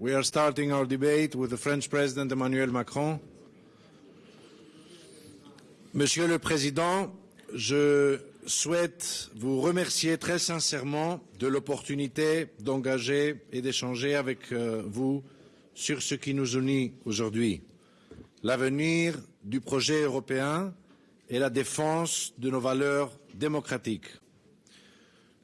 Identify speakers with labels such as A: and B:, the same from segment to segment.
A: we are starting our debate with the French Emmanuel Macron. Monsieur le Président, je souhaite vous remercier très sincèrement de l'opportunité d'engager et d'échanger avec euh, vous sur ce qui nous unit aujourd'hui, l'avenir du projet européen et la défense de nos valeurs démocratiques.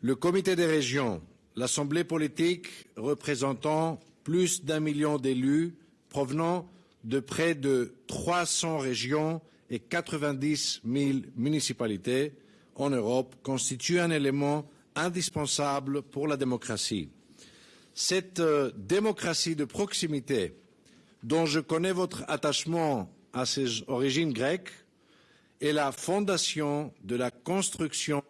A: Le Comité des régions, l'Assemblée politique représentant plus d'un million d'élus provenant de près de 300 régions et 90 000 municipalités en Europe constitue un élément indispensable pour la démocratie. Cette euh, démocratie de proximité, dont je connais votre attachement à ses origines grecques, est la fondation de la construction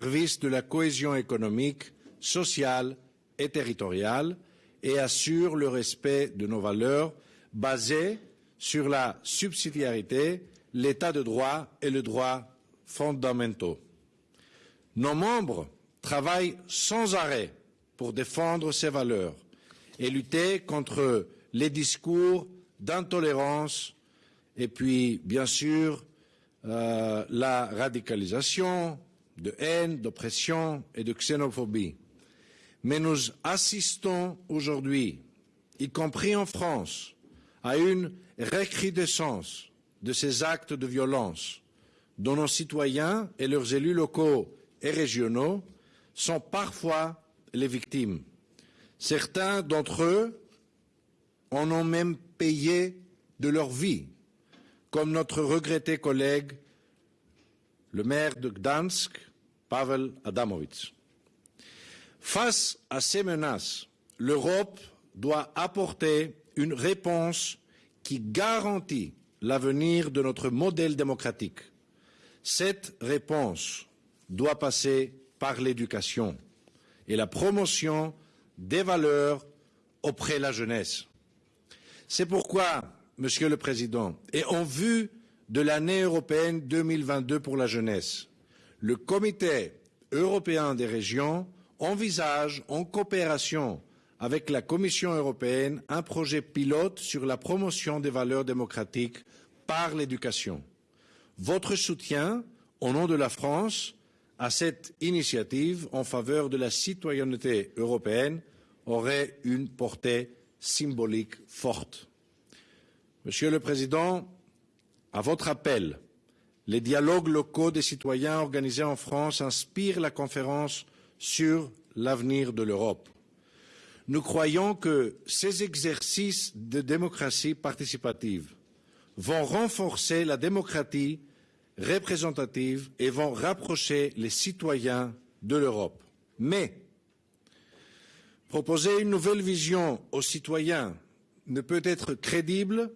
A: service de la cohésion économique, sociale et territoriale et assure le respect de nos valeurs basées sur la subsidiarité, l'état de droit et le droit fondamentaux. Nos membres travaillent sans arrêt pour défendre ces valeurs et lutter contre les discours d'intolérance et puis, bien sûr, euh, la radicalisation, de haine, d'oppression et de xénophobie. Mais nous assistons aujourd'hui, y compris en France, à une recrudescence de ces actes de violence dont nos citoyens et leurs élus locaux et régionaux sont parfois les victimes. Certains d'entre eux en ont même payé de leur vie, comme notre regretté collègue le maire de Gdansk, Pavel Adamovitz. Face à ces menaces, l'Europe doit apporter une réponse qui garantit l'avenir de notre modèle démocratique. Cette réponse doit passer par l'éducation et la promotion des valeurs auprès de la jeunesse. C'est pourquoi, Monsieur le Président, et en vue de l'année européenne 2022 pour la jeunesse, le Comité européen des régions envisage, en coopération avec la Commission européenne, un projet pilote sur la promotion des valeurs démocratiques par l'éducation. Votre soutien, au nom de la France, à cette initiative en faveur de la citoyenneté européenne aurait une portée symbolique forte. Monsieur le Président, à votre appel, les dialogues locaux des citoyens organisés en France inspirent la conférence sur l'avenir de l'Europe. Nous croyons que ces exercices de démocratie participative vont renforcer la démocratie représentative et vont rapprocher les citoyens de l'Europe. Mais proposer une nouvelle vision aux citoyens ne peut être crédible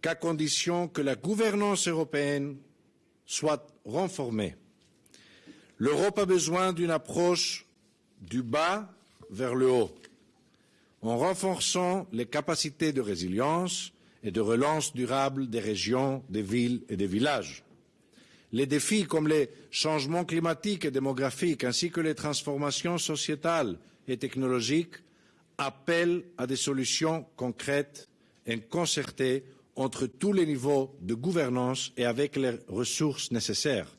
A: qu'à condition que la gouvernance européenne soit renforcée. L'Europe a besoin d'une approche du bas vers le haut, en renforçant les capacités de résilience et de relance durable des régions, des villes et des villages. Les défis comme les changements climatiques et démographiques ainsi que les transformations sociétales et technologiques appellent à des solutions concrètes et concertées entre tous les niveaux de gouvernance et avec les ressources nécessaires.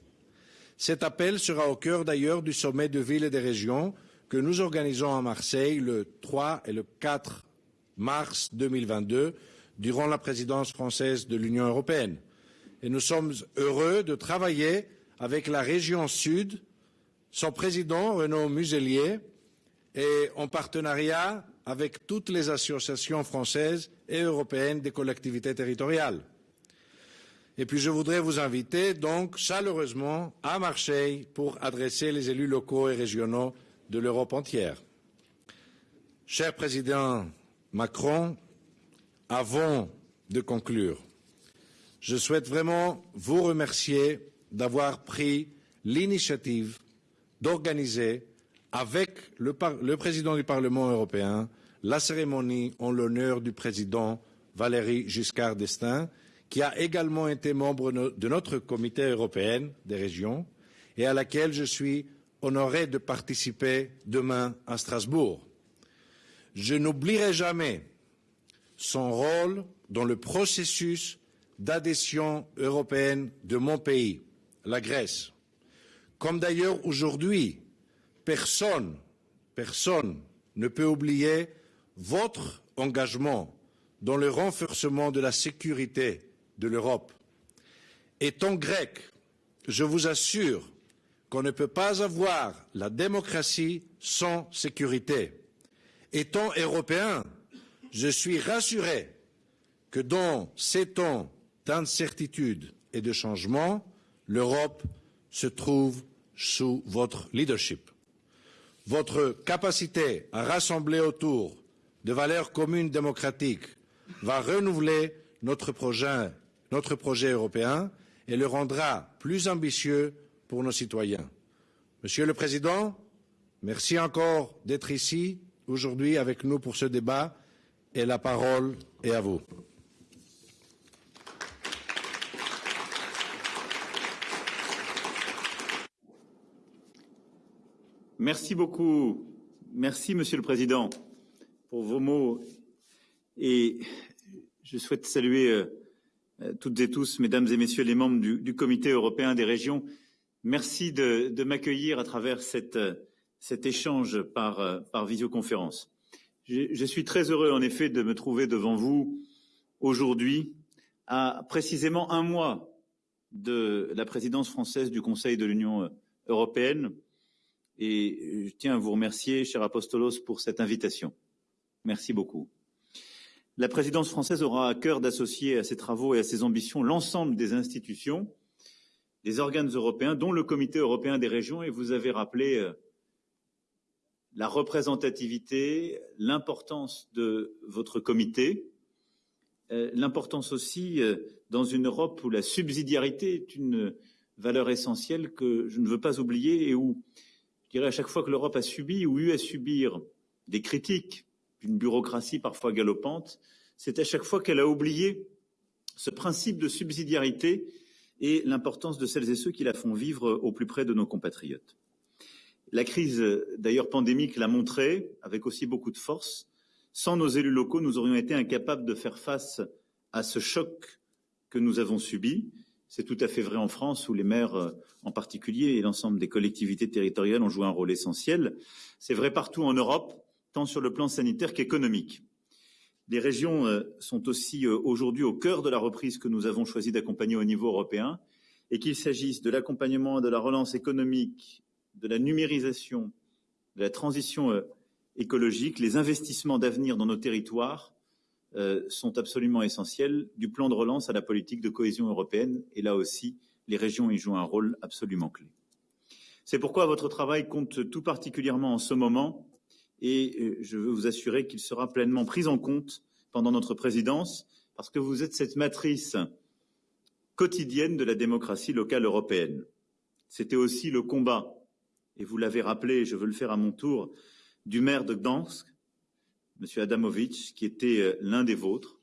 A: Cet appel sera au cœur d'ailleurs du sommet de villes et des régions que nous organisons à Marseille le 3 et le 4 mars 2022 durant la présidence française de l'Union européenne. Et nous sommes heureux de travailler avec la région Sud, son président Renaud Muselier, et en partenariat avec toutes les associations françaises et européennes des collectivités territoriales. Et puis je voudrais vous inviter donc chaleureusement à Marseille pour adresser les élus locaux et régionaux de l'Europe entière. Cher Président Macron, avant de conclure, je souhaite vraiment vous remercier d'avoir pris l'initiative d'organiser avec le, président du Parlement européen la cérémonie en l'honneur du président Valéry Giscard d'Estaing, qui a également été membre de notre comité européen des régions et à laquelle je suis honoré de participer demain à Strasbourg. Je n'oublierai jamais son rôle dans le processus d'adhésion européenne de mon pays, la Grèce. Comme d'ailleurs aujourd'hui, personne, personne ne peut oublier votre engagement dans le renforcement de la sécurité de l'Europe. Étant grec, je vous assure qu'on ne peut pas avoir la démocratie sans sécurité. Étant européen, je suis rassuré que dans ces temps d'incertitude et de changement, l'Europe se trouve sous votre leadership. Votre capacité à rassembler autour de valeurs communes démocratiques va renouveler notre projet, européen et le rendra plus ambitieux pour nos citoyens. Monsieur le Président, merci encore d'être ici aujourd'hui avec nous pour ce débat et la parole est à vous.
B: Merci beaucoup. Merci, Monsieur le Président, pour vos mots. Et je souhaite saluer euh, toutes et tous, Mesdames et Messieurs les membres du, Comité européen des régions. Merci de, m'accueillir à travers cette, cet échange par, euh, visioconférence. Je suis très heureux, en effet, de me trouver devant vous aujourd'hui, à précisément un mois de la présidence française du Conseil de l'Union européenne et je tiens à vous remercier, cher Apostolos, pour cette invitation. Merci beaucoup. La présidence française aura à cœur d'associer à ses travaux et à ses ambitions l'ensemble des institutions, des organes européens, dont le Comité européen des régions, et vous avez rappelé euh, la représentativité, l'importance de votre comité, euh, l'importance aussi euh, dans une Europe où la subsidiarité est une valeur essentielle que je ne veux pas oublier et où je dirais à chaque fois que l'Europe a subi ou eu à subir des critiques d'une bureaucratie parfois galopante, c'est à chaque fois qu'elle a oublié ce principe de subsidiarité et l'importance de celles et ceux qui la font vivre au plus près de nos compatriotes. La crise, d'ailleurs pandémique, l'a montré avec aussi beaucoup de force. Sans nos élus locaux, nous aurions été incapables de faire face à ce choc que nous avons subi. C'est tout à fait vrai en France, où les maires euh, en particulier et l'ensemble des collectivités territoriales ont joué un rôle essentiel. C'est vrai partout en Europe, tant sur le plan sanitaire qu'économique. Les régions euh, sont aussi euh, aujourd'hui au cœur de la reprise que nous avons choisi d'accompagner au niveau européen, et qu'il s'agisse de l'accompagnement de la relance économique, de la numérisation, de la transition écologique, les investissements d'avenir dans nos territoires euh, sont absolument essentiels, du plan de relance à la politique de cohésion européenne, et là aussi, les régions y jouent un rôle absolument clé. C'est pourquoi votre travail compte tout particulièrement en ce moment, et euh, je veux vous assurer qu'il sera pleinement pris en compte pendant notre présidence, parce que vous êtes cette matrice quotidienne de la démocratie locale européenne. C'était aussi le combat, et vous l'avez rappelé, je veux le faire à mon tour, du maire de Gdansk, M. Adamovitch, qui était euh, l'un des vôtres.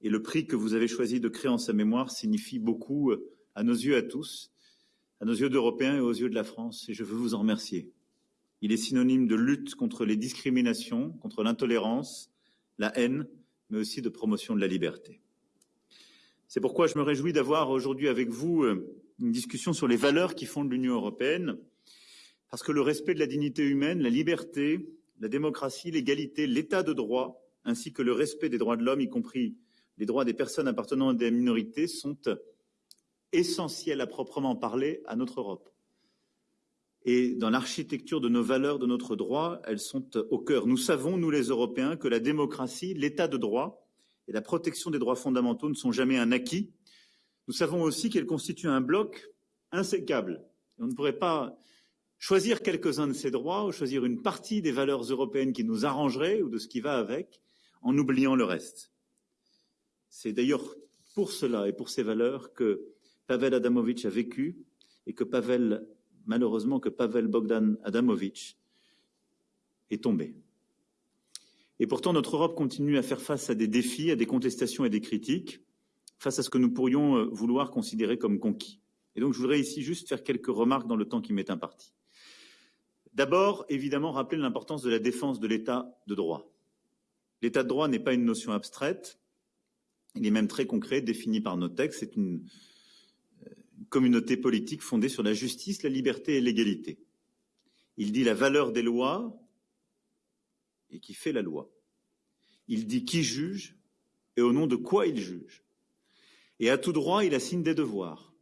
B: Et le prix que vous avez choisi de créer en sa mémoire signifie beaucoup euh, à nos yeux à tous, à nos yeux d'Européens et aux yeux de la France, et je veux vous en remercier. Il est synonyme de lutte contre les discriminations, contre l'intolérance, la haine, mais aussi de promotion de la liberté. C'est pourquoi je me réjouis d'avoir aujourd'hui avec vous euh, une discussion sur les valeurs qui fondent l'Union européenne, parce que le respect de la dignité humaine, la liberté, la démocratie, l'égalité, l'état de droit, ainsi que le respect des droits de l'homme, y compris les droits des personnes appartenant à des minorités, sont essentiels à proprement parler à notre Europe. Et dans l'architecture de nos valeurs, de notre droit, elles sont au cœur. Nous savons, nous les Européens, que la démocratie, l'état de droit et la protection des droits fondamentaux ne sont jamais un acquis. Nous savons aussi qu'elles constituent un bloc insécable. on ne pourrait pas choisir quelques-uns de ces droits ou choisir une partie des valeurs européennes qui nous arrangeraient ou de ce qui va avec, en oubliant le reste. C'est d'ailleurs pour cela et pour ces valeurs que Pavel Adamovitch a vécu et que Pavel, malheureusement, que Pavel Bogdan Adamovitch est tombé. Et pourtant, notre Europe continue à faire face à des défis, à des contestations et des critiques, face à ce que nous pourrions euh, vouloir considérer comme conquis. Et donc je voudrais ici juste faire quelques remarques dans le temps qui m'est imparti. D'abord, évidemment, rappeler l'importance de la défense de l'état de droit. L'état de droit n'est pas une notion abstraite, il est même très concret, défini par nos textes. C'est une, communauté politique fondée sur la justice, la liberté et l'égalité. Il dit la valeur des lois et qui fait la loi. Il dit qui juge et au nom de quoi il juge. Et à tout droit, il assigne des devoirs.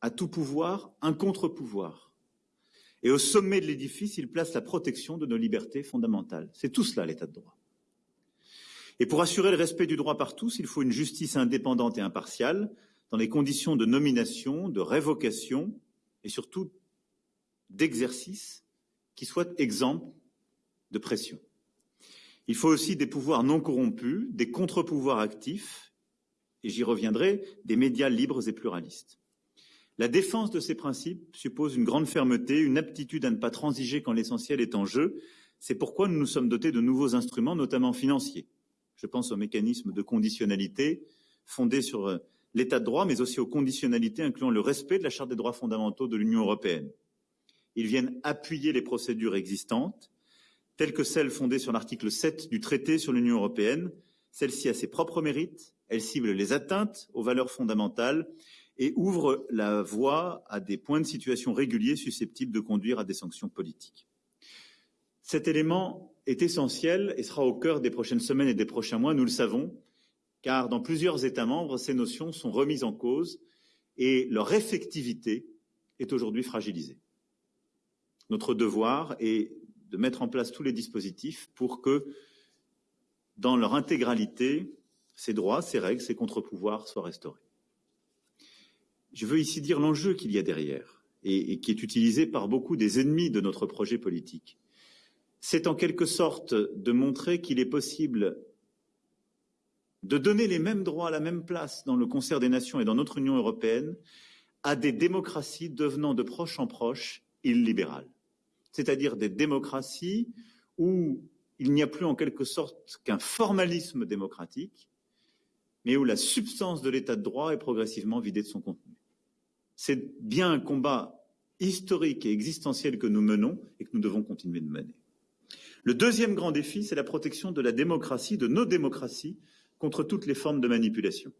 B: À tout pouvoir, un contre-pouvoir. Et au sommet de l'édifice, il place la protection de nos libertés fondamentales. C'est tout cela, l'état de droit. Et pour assurer le respect du droit par tous, il faut une justice indépendante et impartiale dans les conditions de nomination, de révocation et surtout d'exercice qui soient exempts de pression. Il faut aussi des pouvoirs non corrompus, des contre-pouvoirs actifs, et j'y reviendrai, des médias libres et pluralistes. La défense de ces principes suppose une grande fermeté, une aptitude à ne pas transiger quand l'essentiel est en jeu. C'est pourquoi nous nous sommes dotés de nouveaux instruments, notamment financiers. Je pense aux mécanismes de conditionnalité fondés sur euh, l'état de droit, mais aussi aux conditionnalités incluant le respect de la Charte des droits fondamentaux de l'Union européenne. Ils viennent appuyer les procédures existantes, telles que celles fondées sur l'article 7 du traité sur l'Union européenne. Celle-ci a ses propres mérites, elle cible les atteintes aux valeurs fondamentales et ouvre la voie à des points de situation réguliers susceptibles de conduire à des sanctions politiques. Cet élément est essentiel et sera au cœur des prochaines semaines et des prochains mois, nous le savons, car dans plusieurs États membres, ces notions sont remises en cause et leur effectivité est aujourd'hui fragilisée. Notre devoir est de mettre en place tous les dispositifs pour que, dans leur intégralité, ces droits, ces règles, ces contre-pouvoirs soient restaurés. Je veux ici dire l'enjeu qu'il y a derrière et, qui est utilisé par beaucoup des ennemis de notre projet politique c'est en quelque sorte de montrer qu'il est possible de donner les mêmes droits la même place dans le concert des nations et dans notre Union européenne à des démocraties devenant de proche en proche illibérales, c'est-à-dire des démocraties où il n'y a plus en quelque sorte qu'un formalisme démocratique, mais où la substance de l'état de droit est progressivement vidée de son contenu. C'est bien un combat historique et existentiel que nous menons et que nous devons continuer de mener. Le deuxième grand défi, c'est la protection de la démocratie, de nos démocraties, contre toutes les formes de manipulation.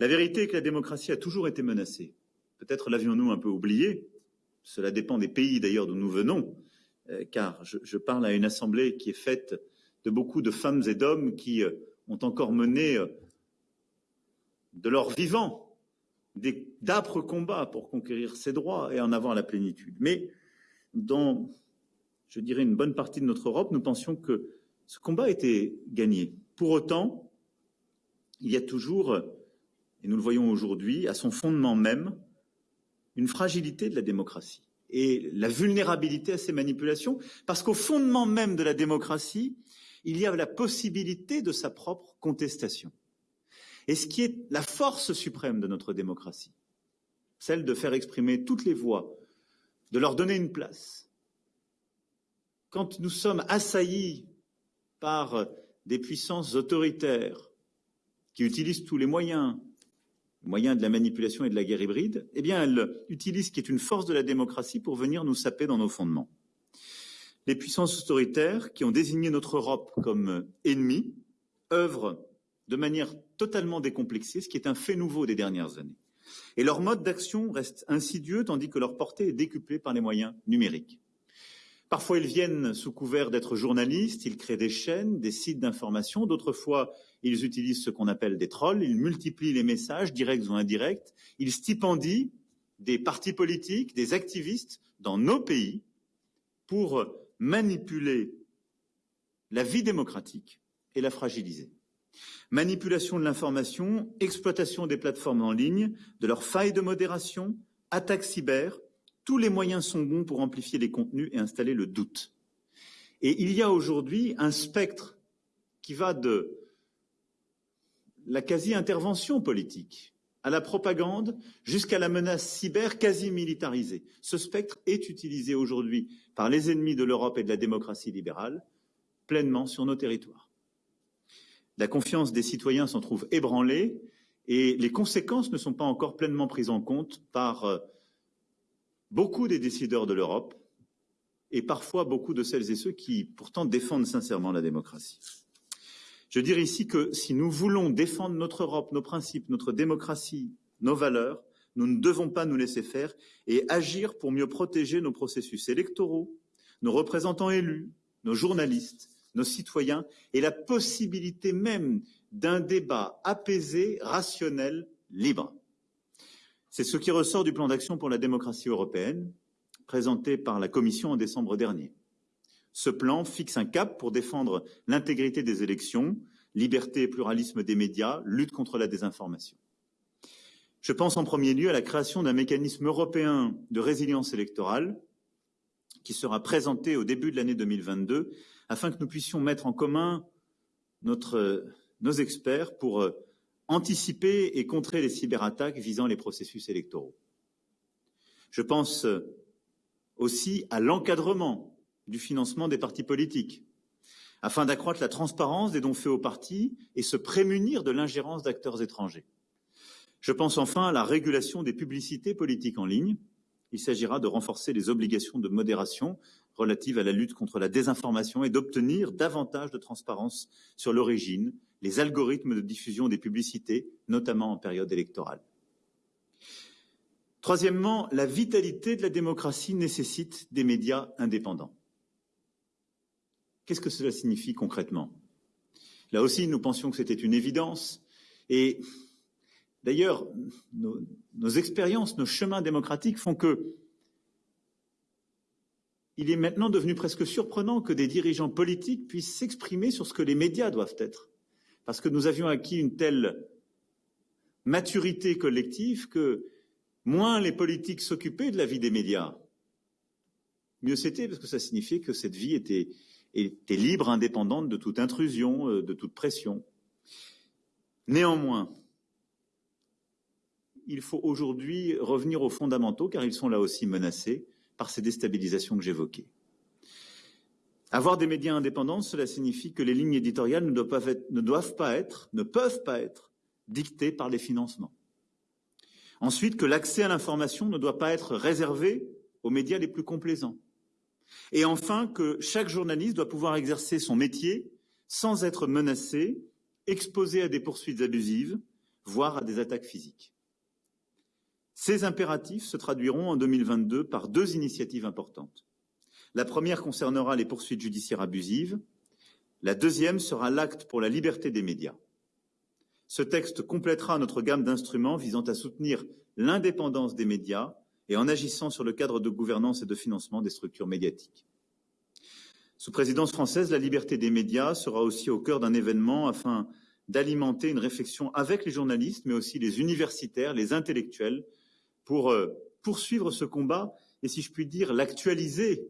B: La vérité est que la démocratie a toujours été menacée. Peut-être l'avions-nous un peu oublié. Cela dépend des pays d'ailleurs d'où nous venons, euh, car je, parle à une assemblée qui est faite de beaucoup de femmes et d'hommes qui euh, ont encore mené euh, de leur vivant d'âpres combats pour conquérir ces droits et en avoir la plénitude. Mais dans je dirais, une bonne partie de notre Europe, nous pensions que ce combat était gagné. Pour autant, il y a toujours, et nous le voyons aujourd'hui, à son fondement même, une fragilité de la démocratie et la vulnérabilité à ces manipulations, parce qu'au fondement même de la démocratie, il y a la possibilité de sa propre contestation. Et ce qui est la force suprême de notre démocratie, celle de faire exprimer toutes les voix, de leur donner une place, quand nous sommes assaillis par des puissances autoritaires qui utilisent tous les moyens, les moyens de la manipulation et de la guerre hybride, eh bien, elles utilisent ce qui est une force de la démocratie pour venir nous saper dans nos fondements. Les puissances autoritaires qui ont désigné notre Europe comme ennemie œuvrent de manière totalement décomplexée, ce qui est un fait nouveau des dernières années. Et leur mode d'action reste insidieux tandis que leur portée est décuplée par les moyens numériques. Parfois, ils viennent sous couvert d'être journalistes, ils créent des chaînes, des sites d'information. D'autres fois, ils utilisent ce qu'on appelle des trolls, ils multiplient les messages, directs ou indirects. Ils stipendient des partis politiques, des activistes dans nos pays pour manipuler la vie démocratique et la fragiliser. Manipulation de l'information, exploitation des plateformes en ligne, de leurs failles de modération, attaques cyber, tous les moyens sont bons pour amplifier les contenus et installer le doute. Et il y a aujourd'hui un spectre qui va de la quasi-intervention politique à la propagande jusqu'à la menace cyber quasi militarisée. Ce spectre est utilisé aujourd'hui par les ennemis de l'Europe et de la démocratie libérale pleinement sur nos territoires. La confiance des citoyens s'en trouve ébranlée et les conséquences ne sont pas encore pleinement prises en compte par euh, beaucoup des décideurs de l'Europe et parfois beaucoup de celles et ceux qui pourtant défendent sincèrement la démocratie. Je dirais ici que si nous voulons défendre notre Europe, nos principes, notre démocratie, nos valeurs, nous ne devons pas nous laisser faire et agir pour mieux protéger nos processus électoraux, nos représentants élus, nos journalistes, nos citoyens et la possibilité même d'un débat apaisé, rationnel, libre. C'est ce qui ressort du plan d'action pour la démocratie européenne présenté par la Commission en décembre dernier. Ce plan fixe un cap pour défendre l'intégrité des élections, liberté et pluralisme des médias, lutte contre la désinformation. Je pense en premier lieu à la création d'un mécanisme européen de résilience électorale qui sera présenté au début de l'année 2022 afin que nous puissions mettre en commun notre, nos experts pour euh, anticiper et contrer les cyberattaques visant les processus électoraux. Je pense euh, aussi à l'encadrement du financement des partis politiques, afin d'accroître la transparence des dons faits aux partis et se prémunir de l'ingérence d'acteurs étrangers. Je pense enfin à la régulation des publicités politiques en ligne. Il s'agira de renforcer les obligations de modération relatives à la lutte contre la désinformation et d'obtenir davantage de transparence sur l'origine, les algorithmes de diffusion des publicités, notamment en période électorale. Troisièmement, la vitalité de la démocratie nécessite des médias indépendants. Qu'est-ce que cela signifie concrètement? Là aussi, nous pensions que c'était une évidence. Et d'ailleurs, nos, nos, expériences, nos chemins démocratiques font que il est maintenant devenu presque surprenant que des dirigeants politiques puissent s'exprimer sur ce que les médias doivent être. Parce que nous avions acquis une telle maturité collective que moins les politiques s'occupaient de la vie des médias, mieux c'était, parce que ça signifiait que cette vie était, était libre, indépendante de toute intrusion, euh, de toute pression. Néanmoins, il faut aujourd'hui revenir aux fondamentaux, car ils sont là aussi menacés par ces déstabilisations que j'évoquais. Avoir des médias indépendants, cela signifie que les lignes éditoriales ne doivent, pas être, ne peuvent pas être dictées par les financements. Ensuite, que l'accès à l'information ne doit pas être réservé aux médias les plus complaisants. Et enfin, que chaque journaliste doit pouvoir exercer son métier sans être menacé, exposé à des poursuites abusives, voire à des attaques physiques. Ces impératifs se traduiront en 2022 par deux initiatives importantes. La première concernera les poursuites judiciaires abusives. La deuxième sera l'acte pour la liberté des médias. Ce texte complétera notre gamme d'instruments visant à soutenir l'indépendance des médias et en agissant sur le cadre de gouvernance et de financement des structures médiatiques. Sous présidence française, la liberté des médias sera aussi au cœur d'un événement afin d'alimenter une réflexion avec les journalistes, mais aussi les universitaires, les intellectuels, pour euh, poursuivre ce combat et, si je puis dire, l'actualiser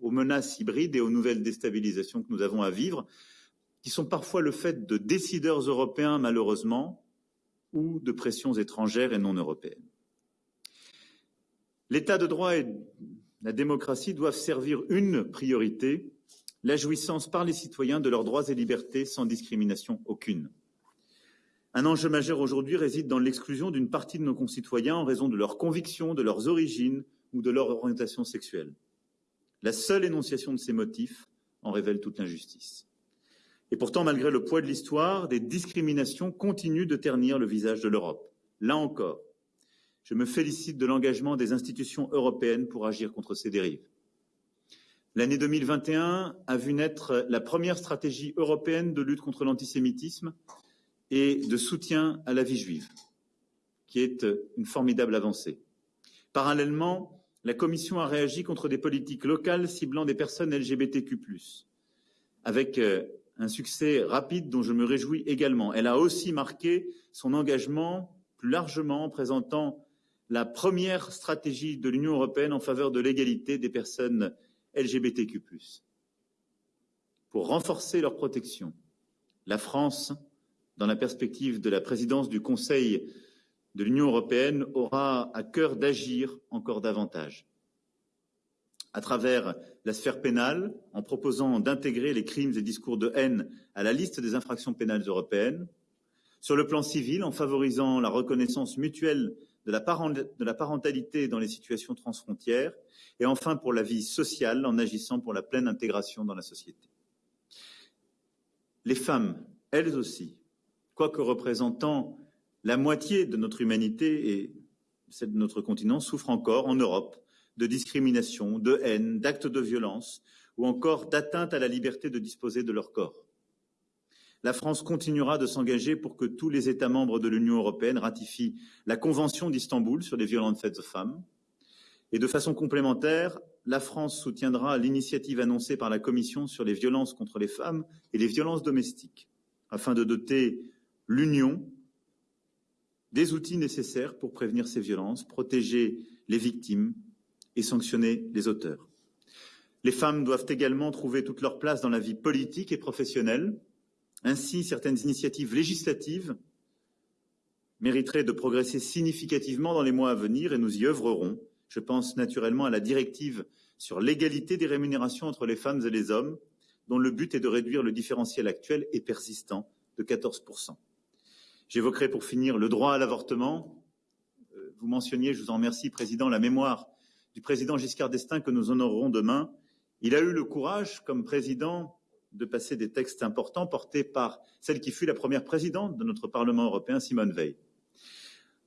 B: aux menaces hybrides et aux nouvelles déstabilisations que nous avons à vivre, qui sont parfois le fait de décideurs européens, malheureusement, ou de pressions étrangères et non européennes. L'état de droit et la démocratie doivent servir une priorité, la jouissance par les citoyens de leurs droits et libertés sans discrimination aucune. Un enjeu majeur aujourd'hui réside dans l'exclusion d'une partie de nos concitoyens en raison de leurs convictions, de leurs origines ou de leur orientation sexuelle. La seule énonciation de ces motifs en révèle toute l'injustice. Et pourtant, malgré le poids de l'histoire, des discriminations continuent de ternir le visage de l'Europe. Là encore, je me félicite de l'engagement des institutions européennes pour agir contre ces dérives. L'année 2021 a vu naître la première stratégie européenne de lutte contre l'antisémitisme et de soutien à la vie juive, qui est une formidable avancée. Parallèlement, la Commission a réagi contre des politiques locales ciblant des personnes LGBTQ+, avec euh, un succès rapide dont je me réjouis également. Elle a aussi marqué son engagement plus largement en présentant la première stratégie de l'Union européenne en faveur de l'égalité des personnes LGBTQ. Pour renforcer leur protection, la France, dans la perspective de la présidence du Conseil de l'Union européenne, aura à cœur d'agir encore davantage. À travers la sphère pénale, en proposant d'intégrer les crimes et discours de haine à la liste des infractions pénales européennes, Sur le plan civil, en favorisant la reconnaissance mutuelle de la, parentalité dans les situations transfrontières, et enfin pour la vie sociale, en agissant pour la pleine intégration dans la société. Les femmes, elles aussi, quoique représentant la moitié de notre humanité et celle de notre continent, souffrent encore en Europe de discrimination, de haine, d'actes de violence ou encore d'atteinte à la liberté de disposer de leur corps. La France continuera de s'engager pour que tous les États membres de l'Union européenne ratifient la Convention d'Istanbul sur les violences faites aux femmes. Et de façon complémentaire, la France soutiendra l'initiative annoncée par la Commission sur les violences contre les femmes et les violences domestiques, afin de doter l'Union des outils nécessaires pour prévenir ces violences, protéger les victimes et sanctionner les auteurs. Les femmes doivent également trouver toute leur place dans la vie politique et professionnelle. Ainsi, certaines initiatives législatives mériteraient de progresser significativement dans les mois à venir et nous y œuvrerons. Je pense naturellement à la directive sur l'égalité des rémunérations entre les femmes et les hommes, dont le but est de réduire le différentiel actuel et persistant de 14%. J'évoquerai pour finir le droit à l'avortement. Euh, vous mentionniez, je vous en remercie, Président, la mémoire du président Giscard d'Estaing que nous honorerons demain. Il a eu le courage, comme président, de passer des textes importants portés par celle qui fut la première présidente de notre Parlement européen, Simone Veil.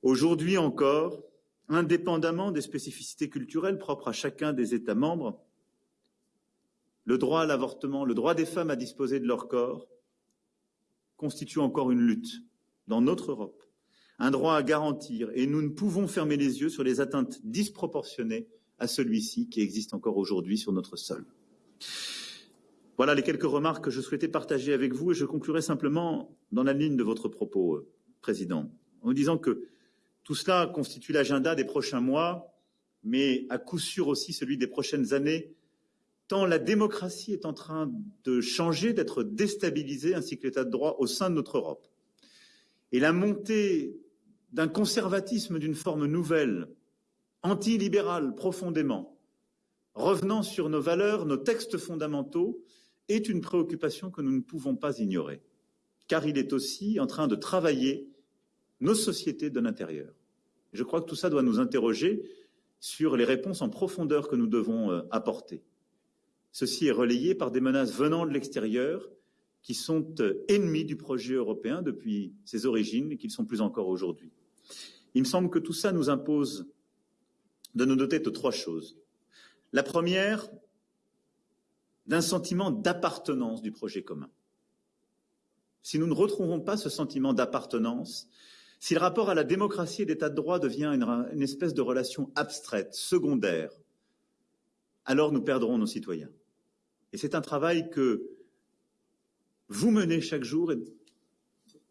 B: Aujourd'hui encore, indépendamment des spécificités culturelles propres à chacun des États membres, le droit à l'avortement, le droit des femmes à disposer de leur corps constitue encore une lutte dans notre Europe, un droit à garantir, et nous ne pouvons fermer les yeux sur les atteintes disproportionnées à celui-ci qui existe encore aujourd'hui sur notre sol. Voilà les quelques remarques que je souhaitais partager avec vous et je conclurai simplement dans la ligne de votre propos, euh, Président, en disant que tout cela constitue l'agenda des prochains mois, mais à coup sûr aussi celui des prochaines années, tant la démocratie est en train de changer, d'être déstabilisée, ainsi que l'état de droit au sein de notre Europe. Et la montée d'un conservatisme d'une forme nouvelle, antilibérale profondément, revenant sur nos valeurs, nos textes fondamentaux, est une préoccupation que nous ne pouvons pas ignorer, car il est aussi en train de travailler nos sociétés de l'intérieur. Je crois que tout ça doit nous interroger sur les réponses en profondeur que nous devons euh, apporter. Ceci est relayé par des menaces venant de l'extérieur qui sont euh, ennemis du projet européen depuis ses origines et qui le sont plus encore aujourd'hui. Il me semble que tout ça nous impose de nous doter de trois choses. La première, d'un sentiment d'appartenance du projet commun. Si nous ne retrouvons pas ce sentiment d'appartenance, si le rapport à la démocratie et l'état de droit devient une, une, espèce de relation abstraite, secondaire, alors nous perdrons nos citoyens. Et c'est un travail que vous menez chaque jour et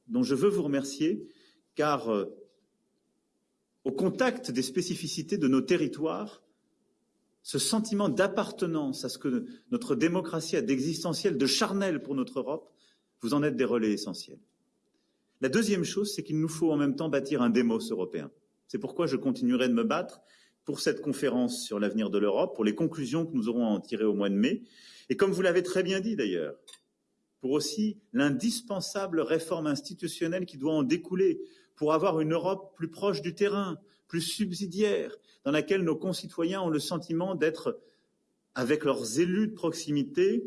B: dont je veux vous remercier, car euh, au contact des spécificités de nos territoires, ce sentiment d'appartenance à ce que notre démocratie a d'existentiel, de charnel pour notre Europe, vous en êtes des relais essentiels. La deuxième chose, c'est qu'il nous faut en même temps bâtir un démos européen. C'est pourquoi je continuerai de me battre pour cette conférence sur l'avenir de l'Europe, pour les conclusions que nous aurons à en tirer au mois de mai. Et comme vous l'avez très bien dit d'ailleurs, pour aussi l'indispensable réforme institutionnelle qui doit en découler, pour avoir une Europe plus proche du terrain, plus subsidiaire, dans laquelle nos concitoyens ont le sentiment d'être, avec leurs élus de proximité,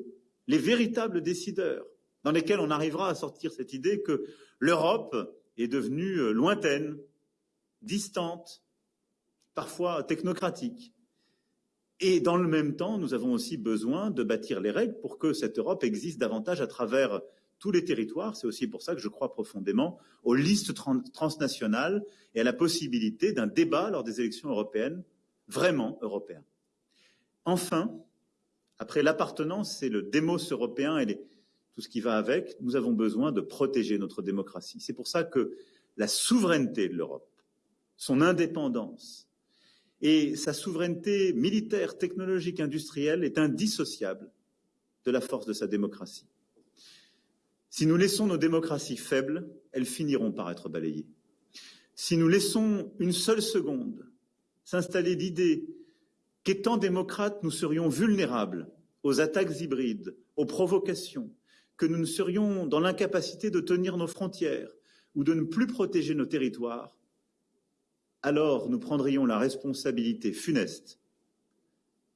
B: les véritables décideurs, dans lesquels on arrivera à sortir cette idée que l'Europe est devenue euh, lointaine, distante, parfois technocratique. Et dans le même temps, nous avons aussi besoin de bâtir les règles pour que cette Europe existe davantage à travers tous les territoires. C'est aussi pour ça que je crois profondément aux listes transnationales et à la possibilité d'un débat lors des élections européennes vraiment européen. Enfin, après l'appartenance et le démos européen et tout ce qui va avec, nous avons besoin de protéger notre démocratie. C'est pour ça que la souveraineté de l'Europe, son indépendance et sa souveraineté militaire, technologique, industrielle est indissociable de la force de sa démocratie. Si nous laissons nos démocraties faibles, elles finiront par être balayées. Si nous laissons une seule seconde s'installer l'idée qu'étant démocrates, nous serions vulnérables aux attaques hybrides, aux provocations, que nous ne serions dans l'incapacité de tenir nos frontières, ou de ne plus protéger nos territoires, alors nous prendrions la responsabilité funeste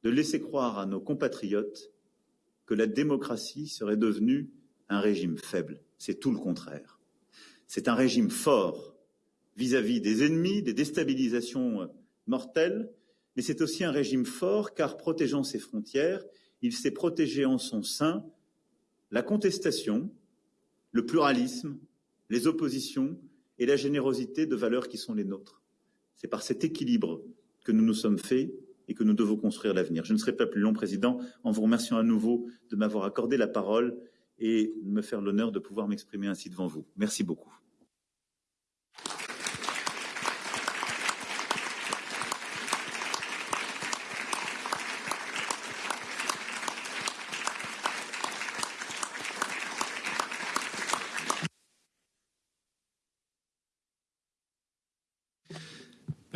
B: de laisser croire à nos compatriotes que la démocratie serait devenue un régime faible. C'est tout le contraire. C'est un régime fort vis-à-vis des ennemis, des déstabilisations mortelles, mais c'est aussi un régime fort car protégeant ses frontières, il sait protéger en son sein la contestation, le pluralisme, les oppositions et la générosité de valeurs qui sont les nôtres. C'est par cet équilibre que nous nous sommes faits et que nous devons construire l'avenir. Je ne serai pas plus long, Président, en vous remerciant à nouveau de m'avoir accordé la parole et de me faire l'honneur de pouvoir m'exprimer ainsi devant vous. Merci beaucoup.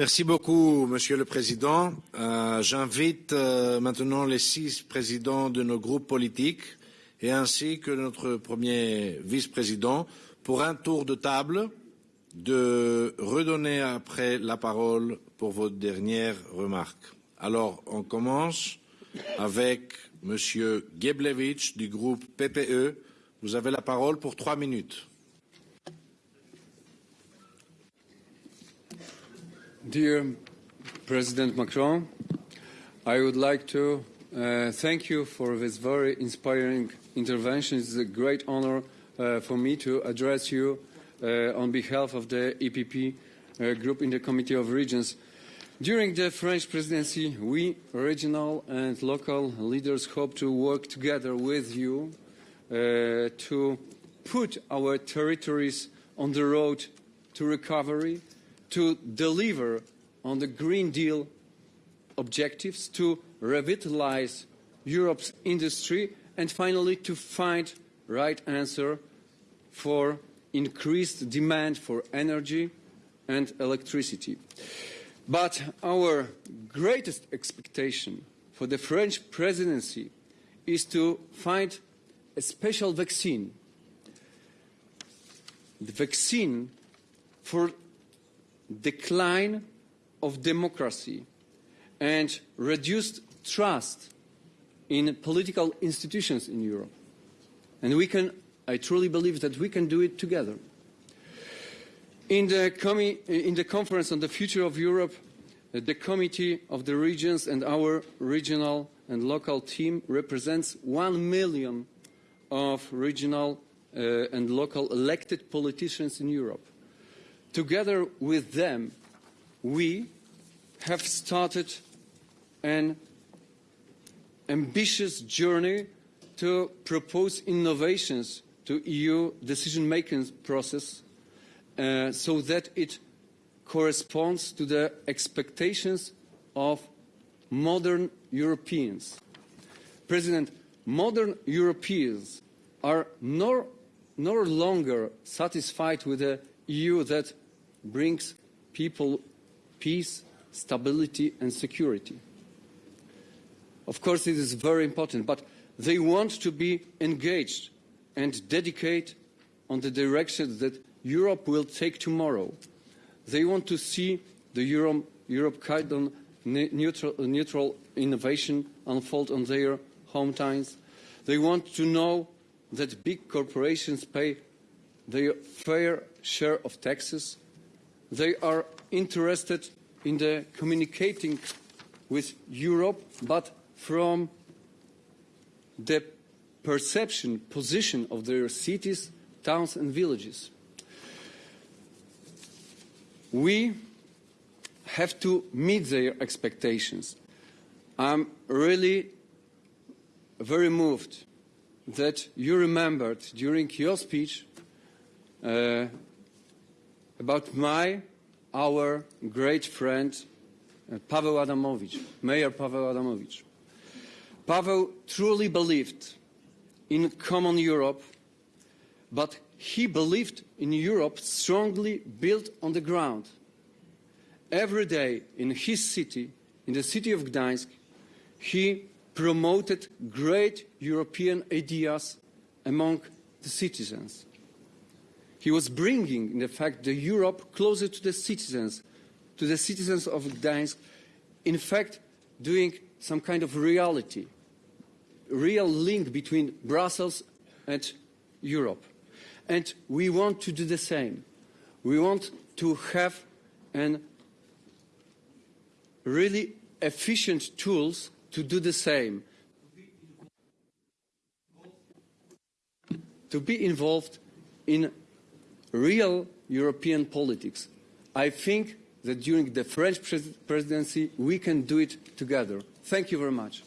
A: Merci beaucoup, Monsieur le Président. Euh, J'invite euh, maintenant les six présidents de nos groupes politiques et ainsi que notre premier vice-président pour un tour de table de redonner après la parole pour vos dernières remarques. Alors, on commence avec Monsieur Geblevich du groupe PPE. Vous avez la parole pour trois minutes.
C: Dear President Macron, I would like to uh, thank you for this very inspiring intervention. It's a great honor uh, for me to address you uh, on behalf of the EPP uh, group in the Committee of Regions. During the French presidency, we regional and local leaders hope to work together with you uh, to put our territories on the road to recovery to deliver on the Green Deal objectives, to revitalize Europe's industry, and finally to find right answer for increased demand for energy and electricity. But our greatest expectation for the French presidency is to find a special vaccine. The vaccine for decline of democracy and reduced trust in political institutions in Europe. And we can, I truly believe that we can do it together. In the, in the conference on the future of Europe, the Committee of the Regions and our regional and local team represents one million of regional uh, and local elected politicians in Europe. Together with them, we have started an ambitious journey to propose innovations to EU decision-making process uh, so that it corresponds to the expectations of modern Europeans. President, modern Europeans are no, no longer satisfied with a EU that brings people peace, stability and security. Of course, it is very important, but they want to be engaged and dedicate on the direction that Europe will take tomorrow. They want to see the Europe, Europe carbon neutral, neutral innovation unfold on their hometowns. They want to know that big corporations pay their fair share of taxes. They are interested in the communicating with Europe, but from the perception, position of their cities, towns and villages. We have to meet their expectations. I'm really very moved that you remembered during your speech uh, about my, our great friend, uh, Pavel Adamovich, Mayor Pavel Adamovich. Pavel truly believed in common Europe, but he believed in Europe strongly built on the ground. Every day in his city, in the city of Gdańsk, he promoted great European ideas among the citizens. He was bringing, in fact, the Europe closer to the citizens, to the citizens of Gdańsk, in fact, doing some kind of reality, real link between Brussels and Europe. And we want to do the same. We want to have an really efficient tools to do the same. To be involved in real European politics. I think that during the French pres presidency we can do it together. Thank you very much.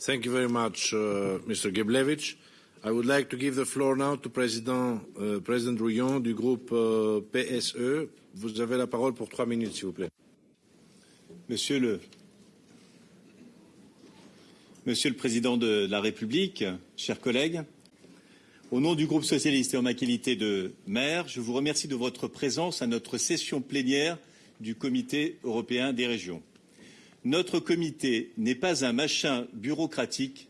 A: Thank you very much, uh, Mr. Geblevich. I would like to give the floor now to President, uh, President Rouillon du groupe uh, PSE. Vous avez la parole pour trois minutes, s'il vous plaît.
D: Monsieur le, Monsieur le Président de la République, chers collègues, au nom du groupe socialiste et en ma qualité de maire, je vous remercie de votre présence à notre session plénière du Comité européen des régions. Notre comité n'est pas un machin bureaucratique,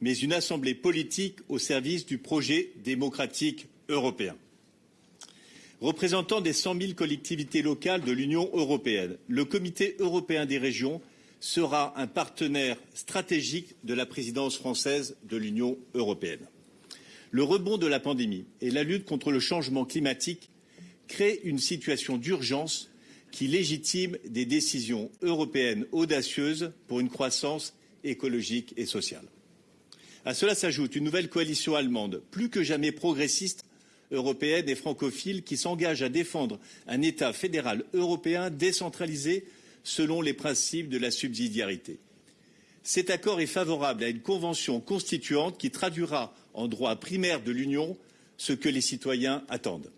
D: mais une assemblée politique au service du projet démocratique européen. Représentant des 100 000 collectivités locales de l'Union européenne, le Comité européen des régions sera un partenaire stratégique de la présidence française de l'Union européenne. Le rebond de la pandémie et la lutte contre le changement climatique créent une situation d'urgence qui légitime des décisions européennes audacieuses pour une croissance écologique et sociale. À cela s'ajoute une nouvelle coalition allemande, plus que jamais progressiste, européenne et francophile, qui s'engage à défendre un État fédéral européen décentralisé selon les principes de la subsidiarité. Cet accord est favorable à une convention constituante qui traduira en droit primaire de l'Union ce que les citoyens attendent.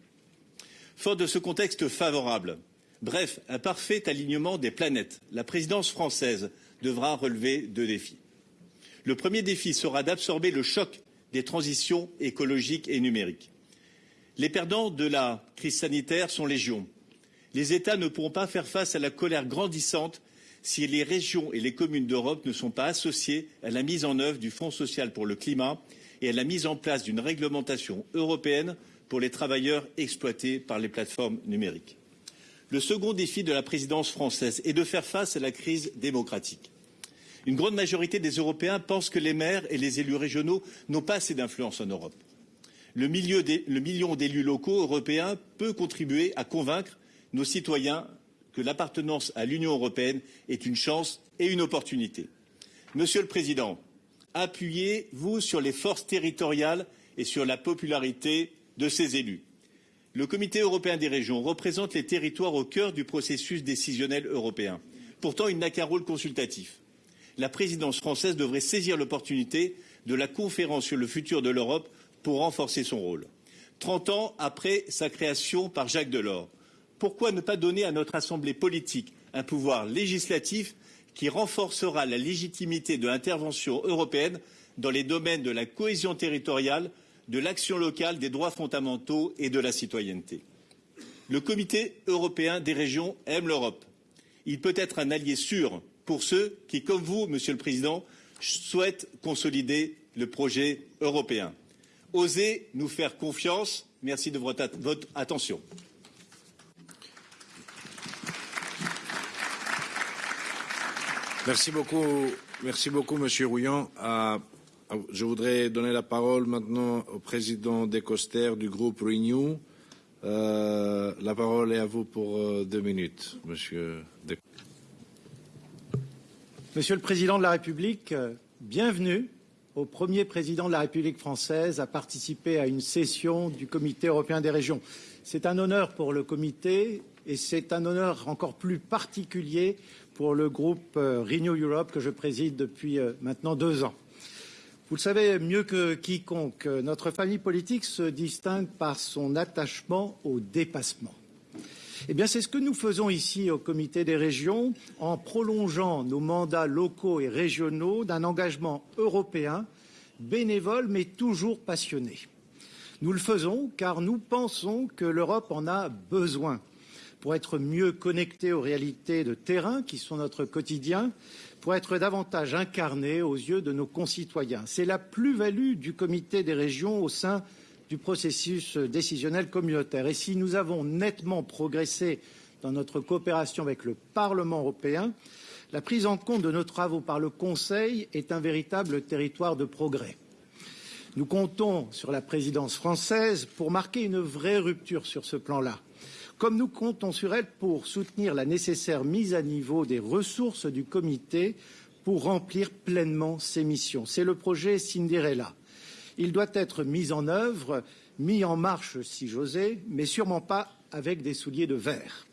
D: Fort de ce contexte favorable, Bref, un parfait alignement des planètes. La présidence française devra relever deux défis. Le premier défi sera d'absorber le choc des transitions écologiques et numériques. Les perdants de la crise sanitaire sont légion. Les États ne pourront pas faire face à la colère grandissante si les régions et les communes d'Europe ne sont pas associées à la mise en œuvre du Fonds social pour le climat et à la mise en place d'une réglementation européenne pour les travailleurs exploités par les plateformes numériques. Le second défi de la présidence française est de faire face à la crise démocratique. Une grande majorité des Européens pensent que les maires et les élus régionaux n'ont pas assez d'influence en Europe. Le, le million d'élus locaux européens peut contribuer à convaincre nos citoyens que l'appartenance à l'Union européenne est une chance et une opportunité. Monsieur le Président, appuyez-vous sur les forces territoriales et sur la popularité de ces élus le Comité européen des régions représente les territoires au cœur du processus décisionnel européen. Pourtant, il n'a qu'un rôle consultatif. La présidence française devrait saisir l'opportunité de la conférence sur le futur de l'Europe pour renforcer son rôle. Trente ans après sa création par Jacques Delors, pourquoi ne pas donner à notre Assemblée politique un pouvoir législatif qui renforcera la légitimité de l'intervention européenne dans les domaines de la cohésion territoriale, de l'action locale, des droits fondamentaux et de la citoyenneté. Le Comité européen des régions aime l'Europe. Il peut être un allié sûr pour ceux qui, comme vous, Monsieur le Président, souhaitent consolider le projet européen. Osez nous faire confiance. Merci de votre, attention.
A: Merci beaucoup, Monsieur Rouillon. Je voudrais donner la parole maintenant au président Descoster du groupe Renew. Euh, la parole est à vous pour euh, deux minutes, monsieur.
E: Monsieur le Président de la République, euh, bienvenue au premier président de la République française à participer à une session du Comité européen des régions. C'est un honneur pour le Comité et c'est un honneur encore plus particulier pour le groupe Renew Europe que je préside depuis maintenant deux ans. Vous le savez mieux que quiconque, notre famille politique se distingue par son attachement au dépassement. Eh c'est ce que nous faisons ici au Comité des régions en prolongeant nos mandats locaux et régionaux d'un engagement européen bénévole mais toujours passionné. Nous le faisons car nous pensons que l'Europe en a besoin pour être mieux connectée aux réalités de terrain qui sont notre quotidien, pour être davantage incarné aux yeux de nos concitoyens. C'est la plus-value du comité des régions au sein du processus décisionnel communautaire. Et si nous avons nettement progressé dans notre coopération avec le Parlement européen, la prise en compte de nos travaux par le Conseil est un véritable territoire de progrès. Nous comptons sur la présidence française pour marquer une vraie rupture sur ce plan-là, comme nous comptons sur elle pour soutenir la nécessaire mise à niveau des ressources du comité pour remplir pleinement ses missions. C'est le projet Cinderella. Il doit être mis en œuvre, mis en marche si j'osais, mais sûrement pas avec des souliers de verre.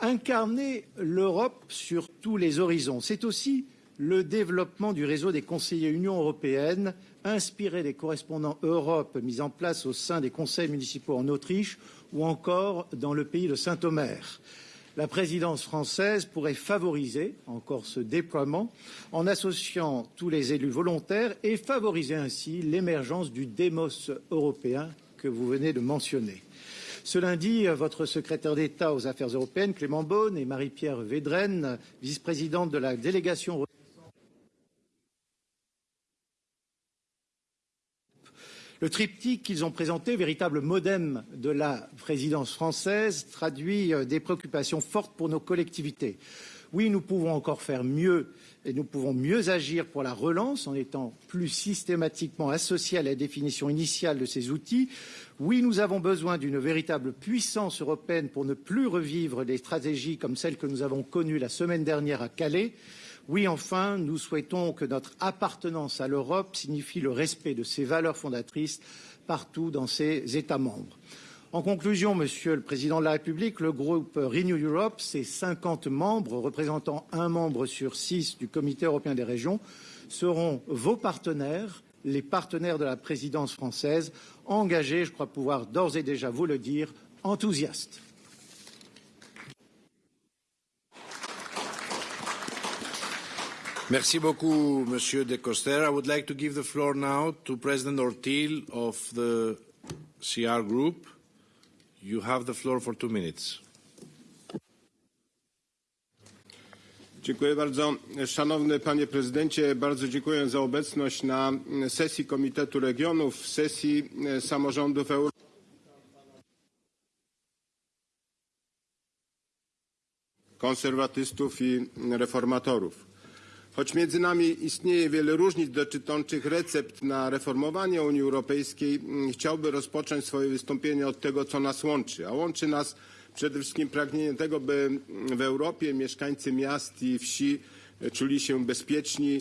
E: Incarner l'Europe sur tous les horizons, c'est aussi le développement du réseau des conseillers Union européenne, inspiré des correspondants Europe mis en place au sein des conseils municipaux en Autriche ou encore dans le pays de Saint-Omer. La présidence française pourrait favoriser encore ce déploiement en associant tous les élus volontaires et favoriser ainsi l'émergence du démos européen que vous venez de mentionner. Ce lundi, votre secrétaire d'État aux Affaires européennes, Clément Beaune, et Marie-Pierre Védrenne, vice-présidente de la délégation Le triptyque qu'ils ont présenté, véritable modem de la présidence française, traduit des préoccupations fortes pour nos collectivités. Oui, nous pouvons encore faire mieux et nous pouvons mieux agir pour la relance en étant plus systématiquement associés à la définition initiale de ces outils. Oui, nous avons besoin d'une véritable puissance européenne pour ne plus revivre des stratégies comme celles que nous avons connues la semaine dernière à Calais. Oui, enfin, nous souhaitons que notre appartenance à l'Europe signifie le respect de ses valeurs fondatrices partout dans ses États membres. En conclusion, Monsieur le Président de la République, le groupe Renew Europe, ses 50 membres représentant un membre sur six du Comité européen des régions, seront vos partenaires, les partenaires de la présidence française, engagés, je crois pouvoir d'ores et déjà vous le dire, enthousiastes.
A: Merci beaucoup, Monsieur De Coster. I would like to give the floor now to President Ortil of the CR Group. You have the floor for two minutes.
F: Dziękuję bardzo. Szanowny Panie Prezydencie, bardzo dziękuję za obecność na sesji Komitetu Regionów, sesji samorządów europejskich. konserwatystów i reformatorów. Choć między nami istnieje wiele różnic dotyczących recept na reformowanie Unii Europejskiej, chciałbym rozpocząć swoje wystąpienie od tego, co nas łączy. A łączy nas przede wszystkim pragnienie tego, by w Europie mieszkańcy miast i wsi czuli się bezpieczni,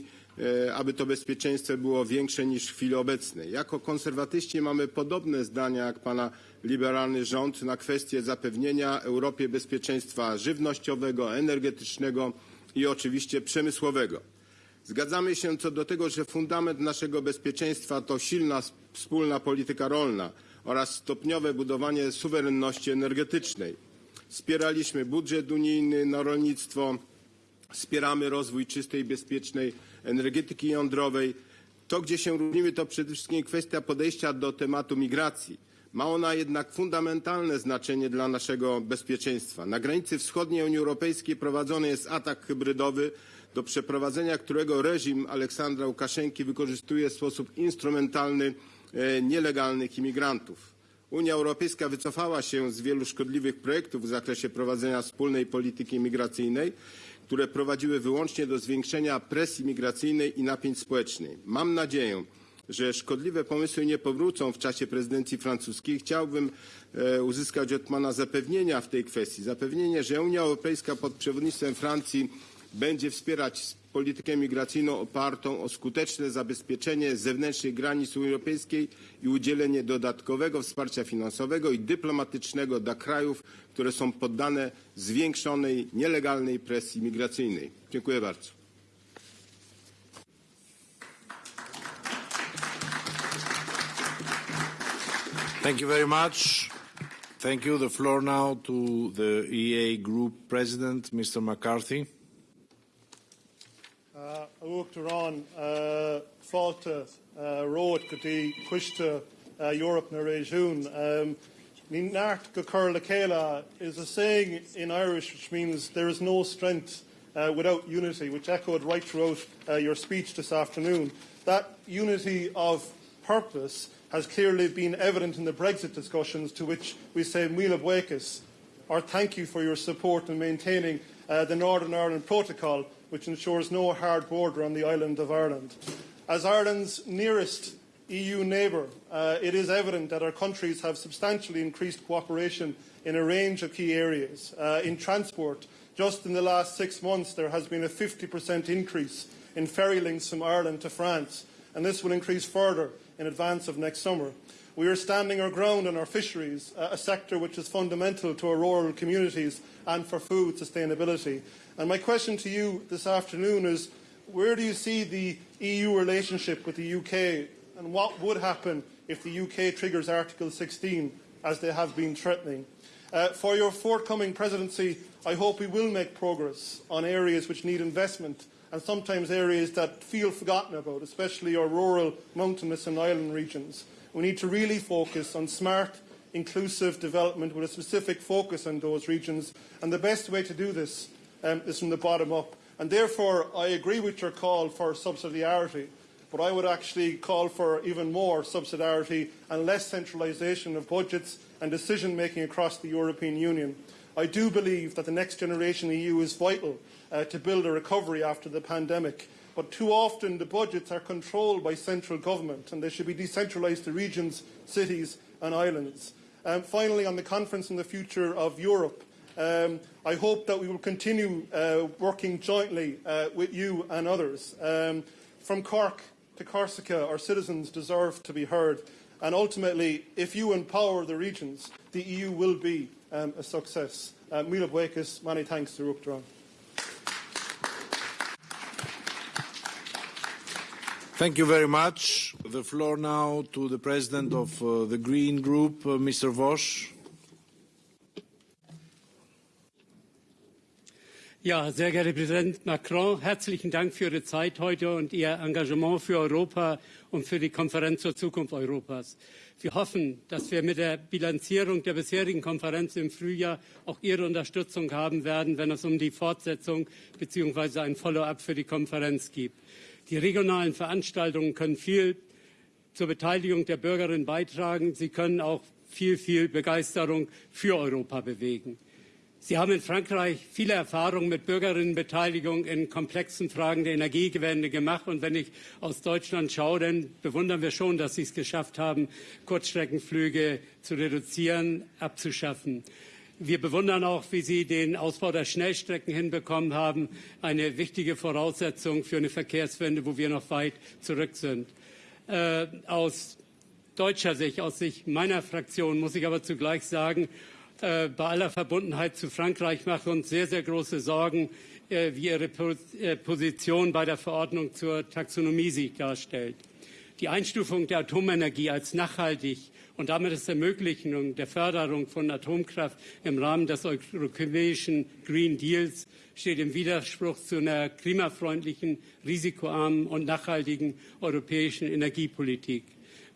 F: aby to bezpieczeństwo było większe niż w chwili obecnej. Jako konserwatyści mamy podobne zdania jak pana liberalny rząd na kwestię zapewnienia Europie bezpieczeństwa żywnościowego, energetycznego, i oczywiście przemysłowego. Zgadzamy się co do tego, że fundament naszego bezpieczeństwa to silna wspólna polityka rolna oraz stopniowe budowanie suwerenności energetycznej. Wspieraliśmy budżet unijny na rolnictwo, wspieramy rozwój czystej bezpiecznej energetyki jądrowej. To, gdzie się różnimy, to przede wszystkim kwestia podejścia do tematu migracji. Ma ona jednak fundamentalne znaczenie dla naszego bezpieczeństwa. Na granicy wschodniej Unii Europejskiej prowadzony jest atak hybrydowy, do przeprowadzenia którego reżim Aleksandra Łukaszenki wykorzystuje w sposób instrumentalny nielegalnych imigrantów. Unia Europejska wycofała się z wielu szkodliwych projektów w zakresie prowadzenia wspólnej polityki migracyjnej, które prowadziły wyłącznie do zwiększenia presji migracyjnej i napięć społecznych. Mam nadzieję, że szkodliwe pomysły nie powrócą w czasie prezydencji francuskiej. Chciałbym uzyskać od Pana zapewnienia w tej kwestii. Zapewnienie, że Unia Europejska pod przewodnictwem Francji będzie wspierać politykę migracyjną opartą o skuteczne zabezpieczenie zewnętrznych granic Unii Europejskiej i udzielenie dodatkowego wsparcia finansowego i dyplomatycznego dla krajów, które są poddane zwiększonej nielegalnej presji migracyjnej. Dziękuję bardzo.
A: Thank you very much. Thank you. The floor now to the EA Group President, Mr. McCarthy.
G: Uachtarán fáilte ród go dtí cuiiste Europe na réisiún. Ní neart go chur le chéile is a saying in Irish which means there is no strength uh, without unity, which echoed right throughout uh, your speech this afternoon. That unity of purpose has clearly been evident in the Brexit discussions, to which we say Mila Buekas, or thank you for your support in maintaining uh, the Northern Ireland Protocol, which ensures no hard border on the island of Ireland. As Ireland's nearest EU neighbour, uh, it is evident that our countries have substantially increased cooperation in a range of key areas. Uh, in transport, just in the last six months, there has been a 50% increase in ferry links from Ireland to France, and this will increase further in advance of next summer. We are standing our ground on our fisheries, a sector which is fundamental to our rural communities and for food sustainability. And my question to you this afternoon is, where do you see the EU relationship with the UK and what would happen if the UK triggers Article 16 as they have been threatening? Uh, for your forthcoming presidency, I hope we will make progress on areas which need investment and sometimes areas that feel forgotten about, especially our rural, mountainous and island regions. We need to really focus on smart, inclusive development with a specific focus on those regions. And the best way to do this um, is from the bottom up. And therefore, I agree with your call for subsidiarity, but I would actually call for even more subsidiarity and less centralisation of budgets and decision making across the European Union. I do believe that the next generation EU is vital uh, to build a recovery after the pandemic. But too often the budgets are controlled by central government and they should be decentralised to regions, cities and islands. Um, finally, on the conference on the future of Europe, um, I hope that we will continue uh, working jointly uh, with you and others. Um, from Cork to Corsica, our citizens deserve to be heard. And ultimately, if you empower the regions, the EU will be um, a success. Uh, Mila Buekas, many thanks to Rukdran.
A: Thank you very much. The floor now to the President of uh, the Green Group, uh, Mr. Vosch.
H: Ja, sehr geehrter Präsident Macron, herzlichen Dank für Ihre Zeit heute und Ihr Engagement für Europa und für die Konferenz zur Zukunft Europas. Wir hoffen, dass wir mit der Bilanzierung der bisherigen Konferenz im Frühjahr auch Ihre Unterstützung haben werden, wenn es um die Fortsetzung bzw. ein Follow-up für die Konferenz geht. Die regionalen Veranstaltungen können viel zur Beteiligung der Bürgerinnen beitragen. Sie können auch viel, viel Begeisterung für Europa bewegen. Sie haben in Frankreich viele Erfahrungen mit Bürgerinnenbeteiligung in komplexen Fragen der Energiewende gemacht. Und wenn ich aus Deutschland schaue, dann bewundern wir schon, dass Sie es geschafft haben, Kurzstreckenflüge zu reduzieren, abzuschaffen. Wir bewundern auch, wie Sie den Ausbau der Schnellstrecken hinbekommen haben, eine wichtige Voraussetzung für eine Verkehrswende, wo wir noch weit zurück sind. Äh, aus deutscher Sicht, aus Sicht meiner Fraktion muss ich aber zugleich sagen, äh, bei aller Verbundenheit zu Frankreich machen uns sehr, sehr große Sorgen, äh, wie Ihre äh, Position bei der Verordnung zur Taxonomie sich darstellt. Die Einstufung der Atomenergie als nachhaltig und damit das Ermöglichen der Förderung von Atomkraft im Rahmen des europäischen Green Deals steht im Widerspruch zu einer klimafreundlichen, risikoarmen und nachhaltigen europäischen Energiepolitik.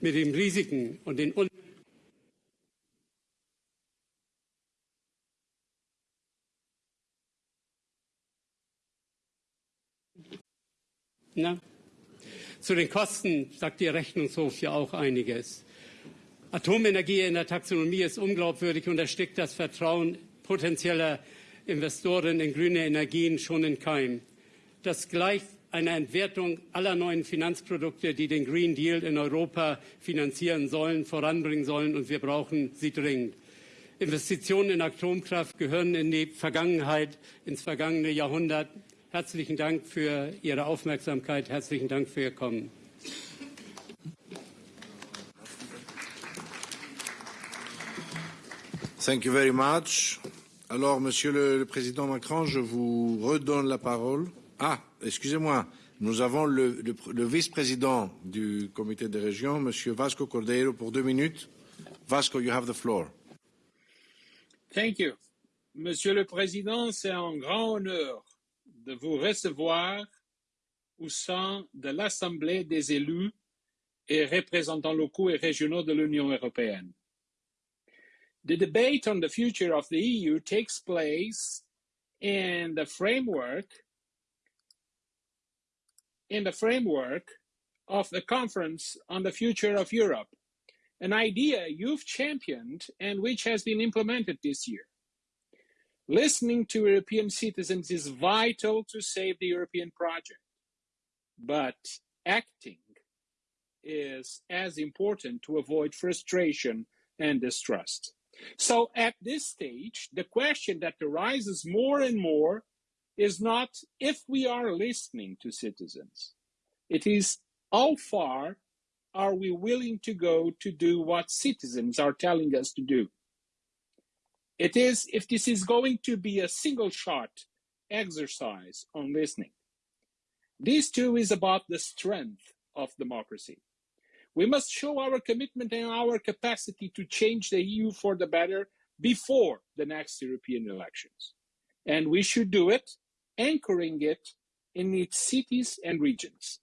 H: Mit den Risiken und den Na? Zu den Kosten sagt Ihr Rechnungshof ja auch einiges. Atomenergie in der Taxonomie ist unglaubwürdig und erstickt das Vertrauen potenzieller Investoren in grüne Energien schon in Keim. Das gleicht einer Entwertung aller neuen Finanzprodukte, die den Green Deal in Europa finanzieren sollen, voranbringen sollen, und wir brauchen sie dringend. Investitionen in Atomkraft gehören in die Vergangenheit, ins vergangene Jahrhundert. Herzlichen Dank für Ihre Aufmerksamkeit. Herzlichen Dank für Ihr Kommen.
A: Thank you very much. Alors, Monsieur le, Président Macron, je vous redonne la parole. Ah, excusez-moi, nous avons le vice-président du Comité des régions, Monsieur Vasco Cordeiro, pour deux minutes. Vasco, you have the floor.
I: Thank you. Monsieur le Président, c'est un grand honneur de vous recevoir au sein de l'Assemblée des élus et représentants locaux et régionaux de l'Union européenne. The debate on the future of the EU takes place in the framework in the framework of the conference on the future of Europe, an idea you've championed and which has been implemented this year. Listening to European citizens is vital to save the European project, but acting is as important to avoid frustration and distrust. So at this stage, the question that arises more and more is not if we are listening to citizens. It is how far are we willing to go to do what citizens are telling us to do? It is if this is going to be a single shot exercise on listening. This too is about the strength of democracy. We must show our commitment and our capacity to change the EU for the better before the next European elections. And we should do it, anchoring it in its cities and regions.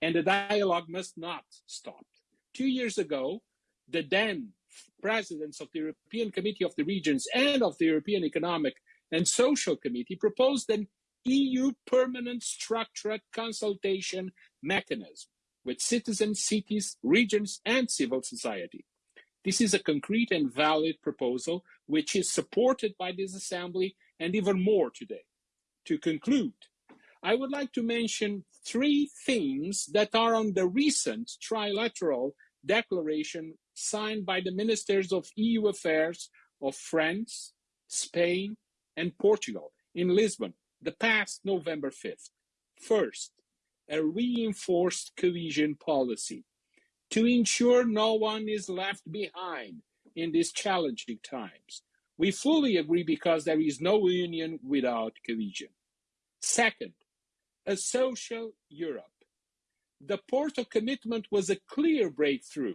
I: And the dialogue must not stop. Two years ago, the then presidents of the European Committee of the Regions and of the European Economic and Social Committee proposed an EU permanent structured consultation mechanism with citizens, cities, regions, and civil society. This is a concrete and valid proposal which is supported by this Assembly and even more today. To conclude, I would like to mention three themes that are on the recent trilateral declaration signed by the ministers of EU affairs of France, Spain, and Portugal in Lisbon the past November 5th. First, a reinforced cohesion policy to ensure no one is left behind in these challenging times. We fully agree because there is no union without cohesion. Second, a social Europe. The Porto commitment was a clear breakthrough.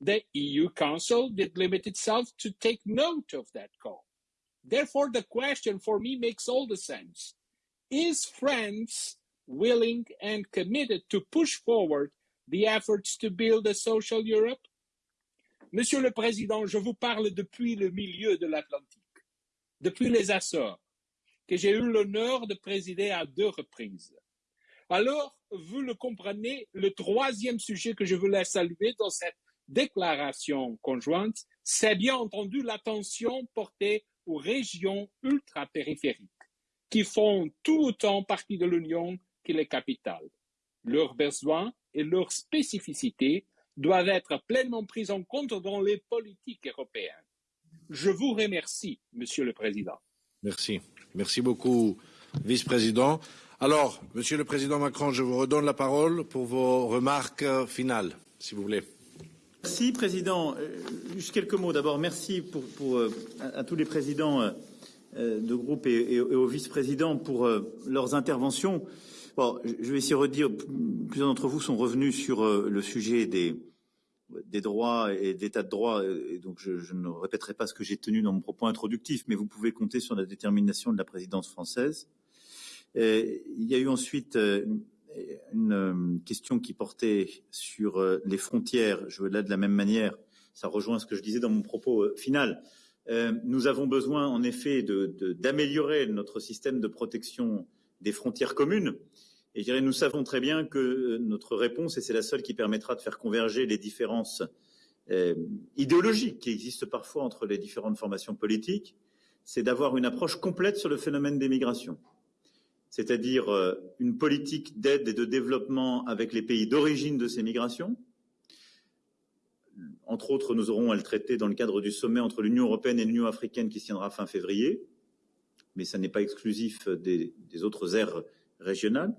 I: The EU Council did limit itself to take note of that call. Therefore, the question for me makes all the sense. Is France willing and committed to push forward the efforts to build a social Europe? Monsieur le Président, je vous parle depuis le milieu de l'Atlantique, depuis les Açores, que j'ai eu l'honneur de présider à deux reprises. Alors, vous le comprenez, le troisième sujet que je voulais saluer dans cette déclaration conjointe, c'est bien entendu l'attention portée aux régions ultra-périphériques, qui font tout autant partie de l'Union que les capitales. Leurs besoins et leurs spécificités doivent être pleinement pris en compte dans les politiques européennes. Je vous remercie, Monsieur le Président.
A: Merci. Merci beaucoup, Vice-président. Alors, Monsieur le Président Macron, je vous redonne la parole pour vos remarques finales, si vous voulez.
B: Merci, Président. Juste quelques mots. D'abord, merci pour, pour, à, à, tous les présidents de groupe et, et, et aux vice-présidents pour leurs interventions. Je vais essayer de redire, plusieurs d'entre vous sont revenus sur le sujet des, droits et d'état de droit, et donc je, ne répéterai pas ce que j'ai tenu dans mon propos introductif, mais vous pouvez compter sur la détermination de la présidence française. Et il y a eu ensuite une, une question qui portait sur les frontières. Je veux là de la même manière, ça rejoint ce que je disais dans mon propos final. Nous avons besoin en effet d'améliorer de, notre système de protection des frontières communes. Et je dirais, nous savons très bien que notre réponse, et c'est la seule qui permettra de faire converger les différences euh, idéologiques qui existent parfois entre les différentes formations politiques, c'est d'avoir une approche complète sur le phénomène des migrations. C'est-à-dire euh, une politique d'aide et de développement avec les pays d'origine de ces migrations. Entre autres, nous aurons à le traiter dans le cadre du sommet entre l'Union européenne et l'Union africaine qui se tiendra fin février, mais ça n'est pas exclusif des, des autres aires régionales.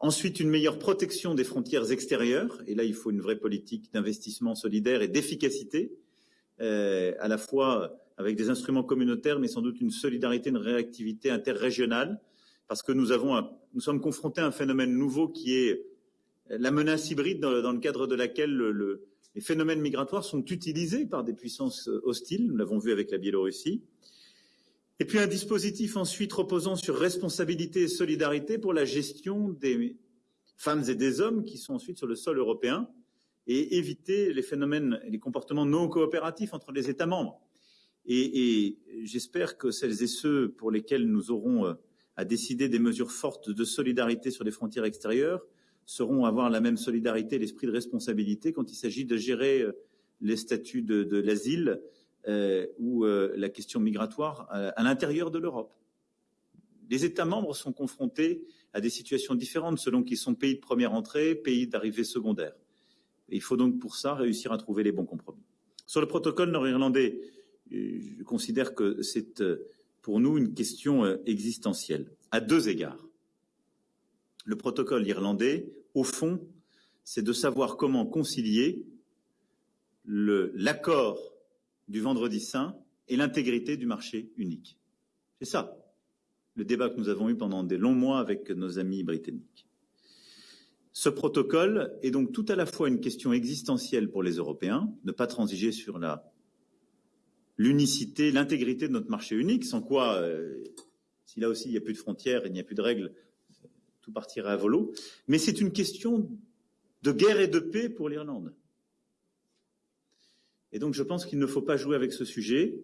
B: Ensuite, une meilleure protection des frontières extérieures. Et là, il faut une vraie politique d'investissement solidaire et d'efficacité, euh, à la fois avec des instruments communautaires, mais sans doute une solidarité, une réactivité interrégionale, parce que nous, sommes confrontés à un phénomène nouveau qui est la menace hybride dans, le cadre de laquelle le, le, les phénomènes migratoires sont utilisés par des puissances hostiles. Nous l'avons vu avec la Biélorussie. Et puis un dispositif ensuite reposant sur responsabilité et solidarité pour la gestion des femmes et des hommes qui sont ensuite sur le sol européen et éviter les phénomènes et les comportements non coopératifs entre les États membres. Et, j'espère que celles et ceux pour lesquels nous aurons à décider des mesures fortes de solidarité sur les frontières extérieures sauront avoir la même solidarité et l'esprit de responsabilité quand il s'agit de gérer les statuts de, l'asile euh, ou euh, la question migratoire à, à l'intérieur de l'Europe. Les États membres sont confrontés à des situations différentes selon qu'ils sont pays de première entrée, pays d'arrivée secondaire. Il faut donc pour ça réussir à trouver les bons compromis. Sur le protocole nord-irlandais, je considère que c'est pour nous une question existentielle, à deux égards. Le protocole irlandais, au fond, c'est de savoir comment concilier l'accord du vendredi saint et l'intégrité du marché unique. C'est ça, le débat que nous avons eu pendant des longs mois avec nos amis britanniques. Ce protocole est donc tout à la fois une question existentielle pour les Européens, ne pas transiger sur l'unicité, l'intégrité de notre marché unique, sans quoi, euh, si là aussi il n'y a plus de frontières, il n'y a plus de règles, tout partirait à volo. Mais c'est une question de guerre et de paix pour l'Irlande. Et donc je pense qu'il ne faut pas jouer avec ce sujet,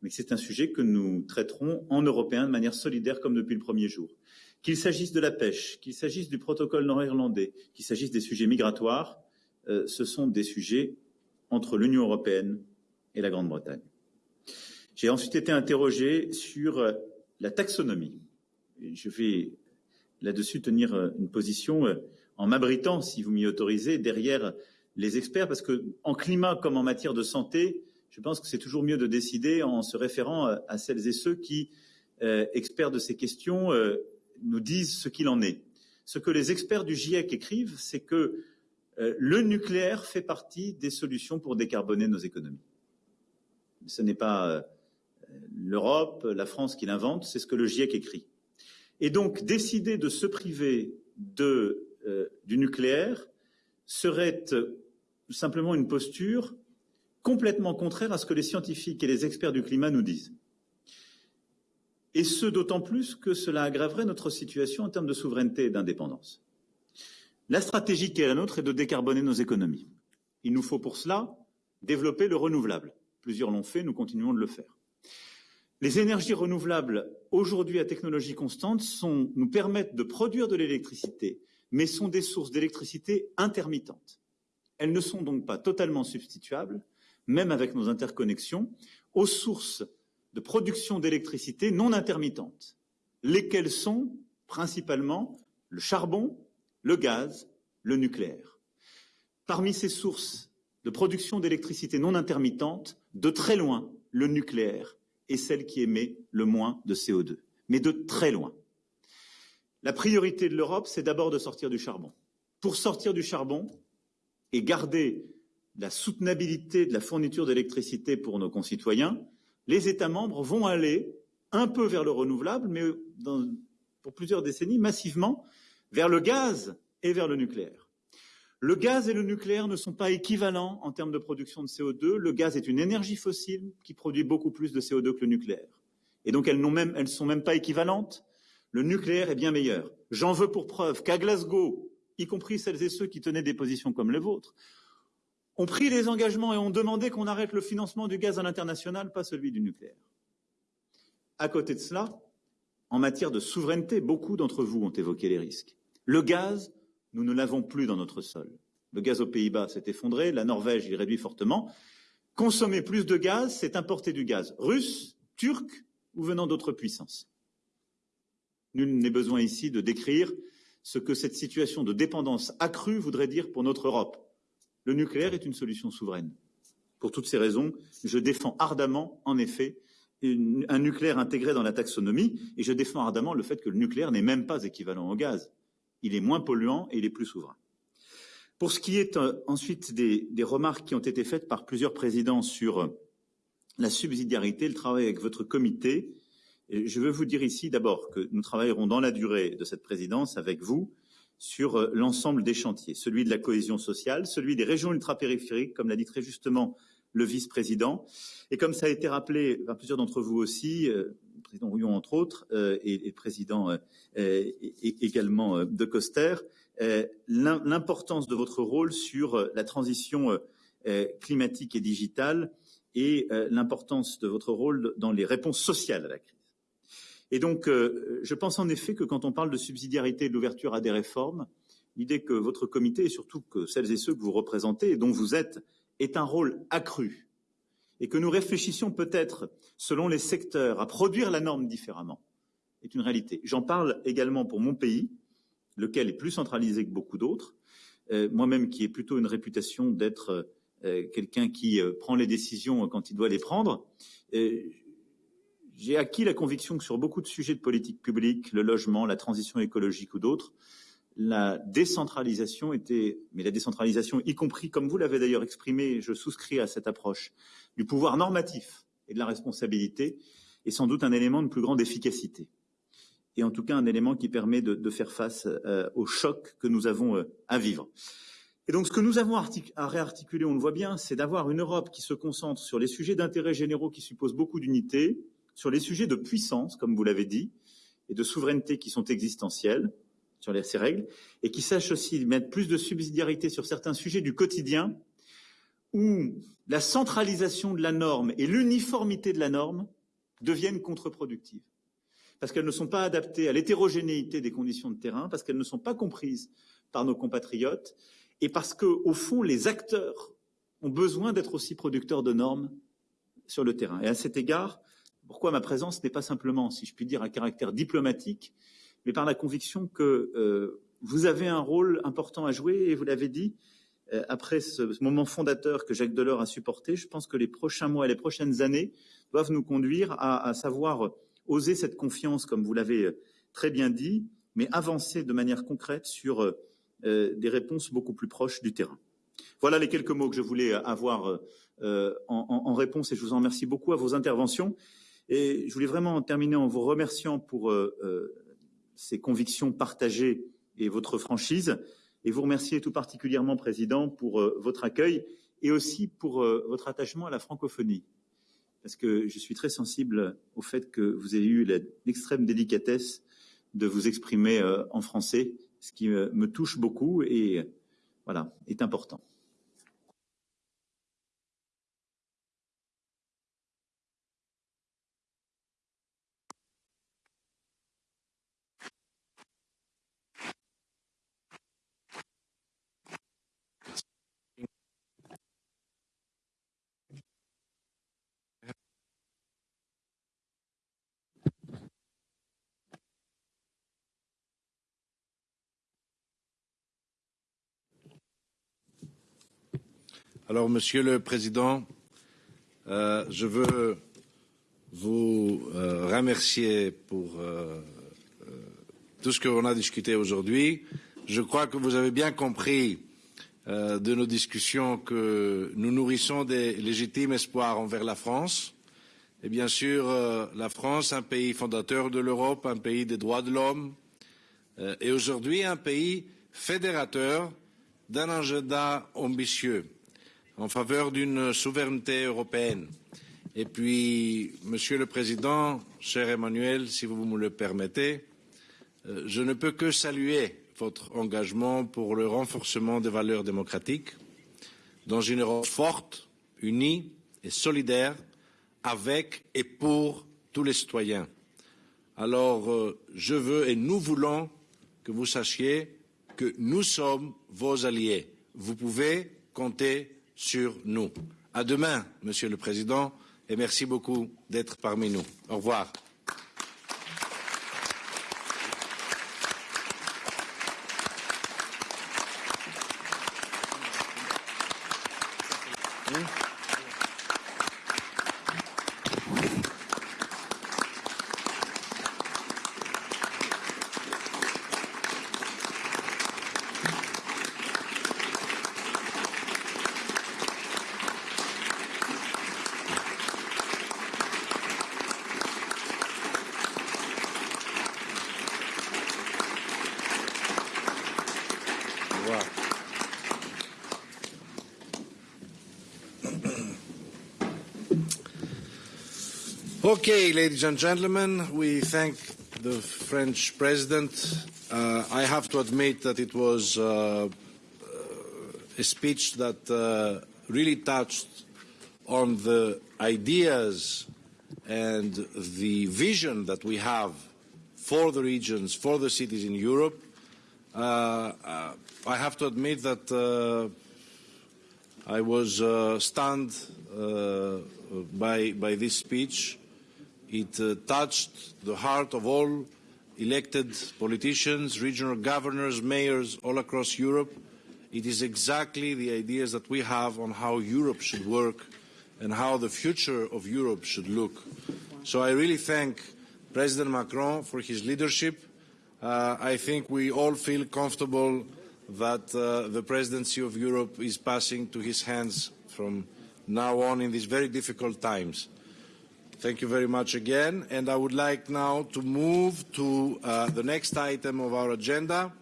B: mais c'est un sujet que nous traiterons en Européens de manière solidaire comme depuis le premier jour. Qu'il s'agisse de la pêche, qu'il s'agisse du protocole nord-irlandais, qu'il s'agisse des sujets migratoires, euh, ce sont des sujets entre l'Union européenne et la Grande-Bretagne. J'ai ensuite été interrogé sur euh, la taxonomie. Je vais là-dessus tenir euh, une position en m'abritant, si vous m'y autorisez, derrière les experts, parce que en climat comme en matière de santé, je pense que c'est toujours mieux de décider en se référant à celles et ceux qui, experts de ces questions, nous disent ce qu'il en est. Ce que les experts du GIEC écrivent, c'est que le nucléaire fait partie des solutions pour décarboner nos économies. Ce n'est pas l'Europe, la France qui l'invente, c'est ce que le GIEC écrit. Et donc, décider de se priver euh, du nucléaire serait euh, simplement une posture complètement contraire à ce que les scientifiques et les experts du climat nous disent. Et ce, d'autant plus que cela aggraverait notre situation en termes de souveraineté et d'indépendance. La stratégie qui est la nôtre est de décarboner nos économies. Il nous faut pour cela développer le renouvelable. Plusieurs l'ont fait, nous continuons de le faire. Les énergies renouvelables, aujourd'hui à technologie constante, nous permettent de produire de l'électricité, mais sont des sources d'électricité intermittentes. Elles ne sont donc pas totalement substituables, même avec nos interconnexions, aux sources de production d'électricité non intermittentes, lesquelles sont principalement le charbon, le gaz, le nucléaire. Parmi ces sources de production d'électricité non intermittente, de très loin, le nucléaire est celle qui émet le moins de CO2, mais de très loin. La priorité de l'Europe, c'est d'abord de sortir du charbon. Pour sortir du charbon et garder la soutenabilité de la fourniture d'électricité pour nos concitoyens, les États membres vont aller un peu vers le renouvelable, mais pour plusieurs décennies, massivement vers le gaz et vers le nucléaire. Le gaz et le nucléaire ne sont pas équivalents en termes de production de CO2. Le gaz est une énergie fossile qui produit beaucoup plus de CO2 que le nucléaire. Et donc elles ne sont même pas équivalentes. Le nucléaire est bien meilleur. J'en veux pour preuve qu'à Glasgow, y compris celles et ceux qui tenaient des positions comme les vôtres, ont pris les engagements et ont demandé qu'on arrête le financement du gaz à l'international, pas celui du nucléaire. À côté de cela, en matière de souveraineté, beaucoup d'entre vous ont évoqué les risques. Le gaz nous ne l'avons plus dans notre sol. Le gaz aux Pays-Bas s'est effondré, la Norvège y réduit fortement. Consommer plus de gaz, c'est importer du gaz russe, turc ou venant d'autres puissances. Nul n'est besoin ici de décrire ce que cette situation de dépendance accrue voudrait dire pour notre Europe. Le nucléaire est une solution souveraine. Pour toutes ces raisons, je défends ardemment, en effet, un nucléaire intégré dans la taxonomie, et je défends ardemment le fait que le nucléaire n'est même pas équivalent au gaz il est moins polluant et il est plus souverain. Pour ce qui est euh, ensuite des, remarques qui ont été faites par plusieurs présidents sur euh, la subsidiarité, le travail avec votre comité, je veux vous dire ici d'abord que nous travaillerons dans la durée de cette présidence avec vous sur euh, l'ensemble des chantiers, celui de la cohésion sociale, celui des régions ultrapériphériques, comme l'a dit très justement le vice-président, et comme ça a été rappelé par plusieurs d'entre vous aussi, président Rouillon entre autres, euh, et, le président euh, également euh, de Coster, l'importance de votre rôle sur la transition climatique et digitale et l'importance de votre rôle dans les réponses sociales à la crise. Et donc, je pense en effet que quand on parle de subsidiarité et de l'ouverture à des réformes, l'idée que votre comité et surtout que celles et ceux que vous représentez et dont vous êtes est un rôle accru et que nous réfléchissions peut-être, selon les secteurs, à produire la norme différemment, est une réalité. J'en parle également pour mon pays, lequel est plus centralisé que beaucoup d'autres, euh, moi-même qui ai plutôt une réputation d'être euh, quelqu'un qui euh, prend les décisions quand il doit les prendre. J'ai acquis la conviction que sur beaucoup de sujets de politique publique, le logement, la transition écologique ou d'autres, la décentralisation était, mais la décentralisation, y compris, comme vous l'avez d'ailleurs exprimé, je souscris à cette approche, du pouvoir normatif et de la responsabilité, est sans doute un élément de plus grande efficacité. Et en tout cas, un élément qui permet de, faire face euh, au choc que nous avons euh, à vivre. Et donc, ce que nous avons à réarticuler, on le voit bien, c'est d'avoir une Europe qui se concentre sur les sujets d'intérêt généraux qui supposent beaucoup d'unité, sur les sujets de puissance, comme vous l'avez dit, et de souveraineté qui sont existentiels, sur ces règles, et qui sache aussi mettre plus de subsidiarité sur certains sujets du quotidien, où la centralisation de la norme et l'uniformité de la norme deviennent contre-productives. Parce qu'elles ne sont pas adaptées à l'hétérogénéité des conditions de terrain, parce qu'elles ne sont pas comprises par nos compatriotes, et parce que, au fond, les acteurs ont besoin d'être aussi producteurs de normes sur le terrain. Et à cet égard, pourquoi ma présence n'est pas simplement, si je puis dire, à caractère diplomatique, mais par la conviction que euh, vous avez un rôle important à jouer, et vous l'avez dit, euh, après ce moment fondateur que Jacques Delors a supporté, je pense que les prochains mois et les prochaines années doivent nous conduire à, savoir oser cette confiance, comme vous l'avez très bien dit, mais avancer de manière concrète sur euh, des réponses beaucoup plus proches du terrain. Voilà les quelques mots que je voulais avoir euh, en, en, réponse et je vous en remercie beaucoup à vos interventions. Je voulais vraiment terminer en vous remerciant pour euh, euh, ces convictions partagées et votre franchise, et vous remercier tout particulièrement, Président, pour euh, votre accueil et aussi pour votre attachement à la francophonie. Parce que je suis très sensible au fait que vous ayez eu l'extrême délicatesse de vous exprimer en français, ce qui me touche beaucoup et voilà, est important.
A: Monsieur le Président, euh, je veux vous euh, remercier pour euh, tout ce qu'on a discuté aujourd'hui. Je crois que vous avez bien compris de nos discussions que nous nourrissons des légitimes espoirs envers la France. Et bien sûr, la France, un pays fondateur de l'Europe, un pays des droits de l'homme, et aujourd'hui un pays fédérateur d'un agenda ambitieux en faveur d'une souveraineté européenne. Et puis, Monsieur le Président, cher Emmanuel, si vous me le permettez, euh, je ne peux que saluer votre engagement pour le renforcement des valeurs démocratiques dans une Europe forte, unie et solidaire avec et pour tous les citoyens. Alors, euh, je veux et nous voulons que vous sachiez que nous sommes vos alliés. Vous pouvez compter sur nous. À demain, Monsieur le Président, et merci beaucoup d'être parmi nous. Au revoir. Okay, ladies and gentlemen, we thank the French president. Uh, I have to admit that it was uh, a speech that uh, really touched on the ideas and the vision that we have for the regions, for the cities in Europe. Uh, uh, I have to admit that uh, I was uh, stunned uh, by, by this speech. It uh, touched the heart of all elected politicians, regional governors, mayors all across Europe. It is exactly the ideas that we have on how Europe should work and how the future of Europe should look. So I really thank President Macron for his leadership. Uh, I think we all feel comfortable that uh, the presidency of Europe is passing to his hands from now on in these very difficult times. Thank you very much again. And I would like now to move to uh, the next item of our agenda,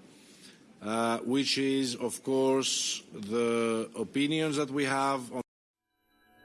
A: uh, which is, of course, the opinions that we have on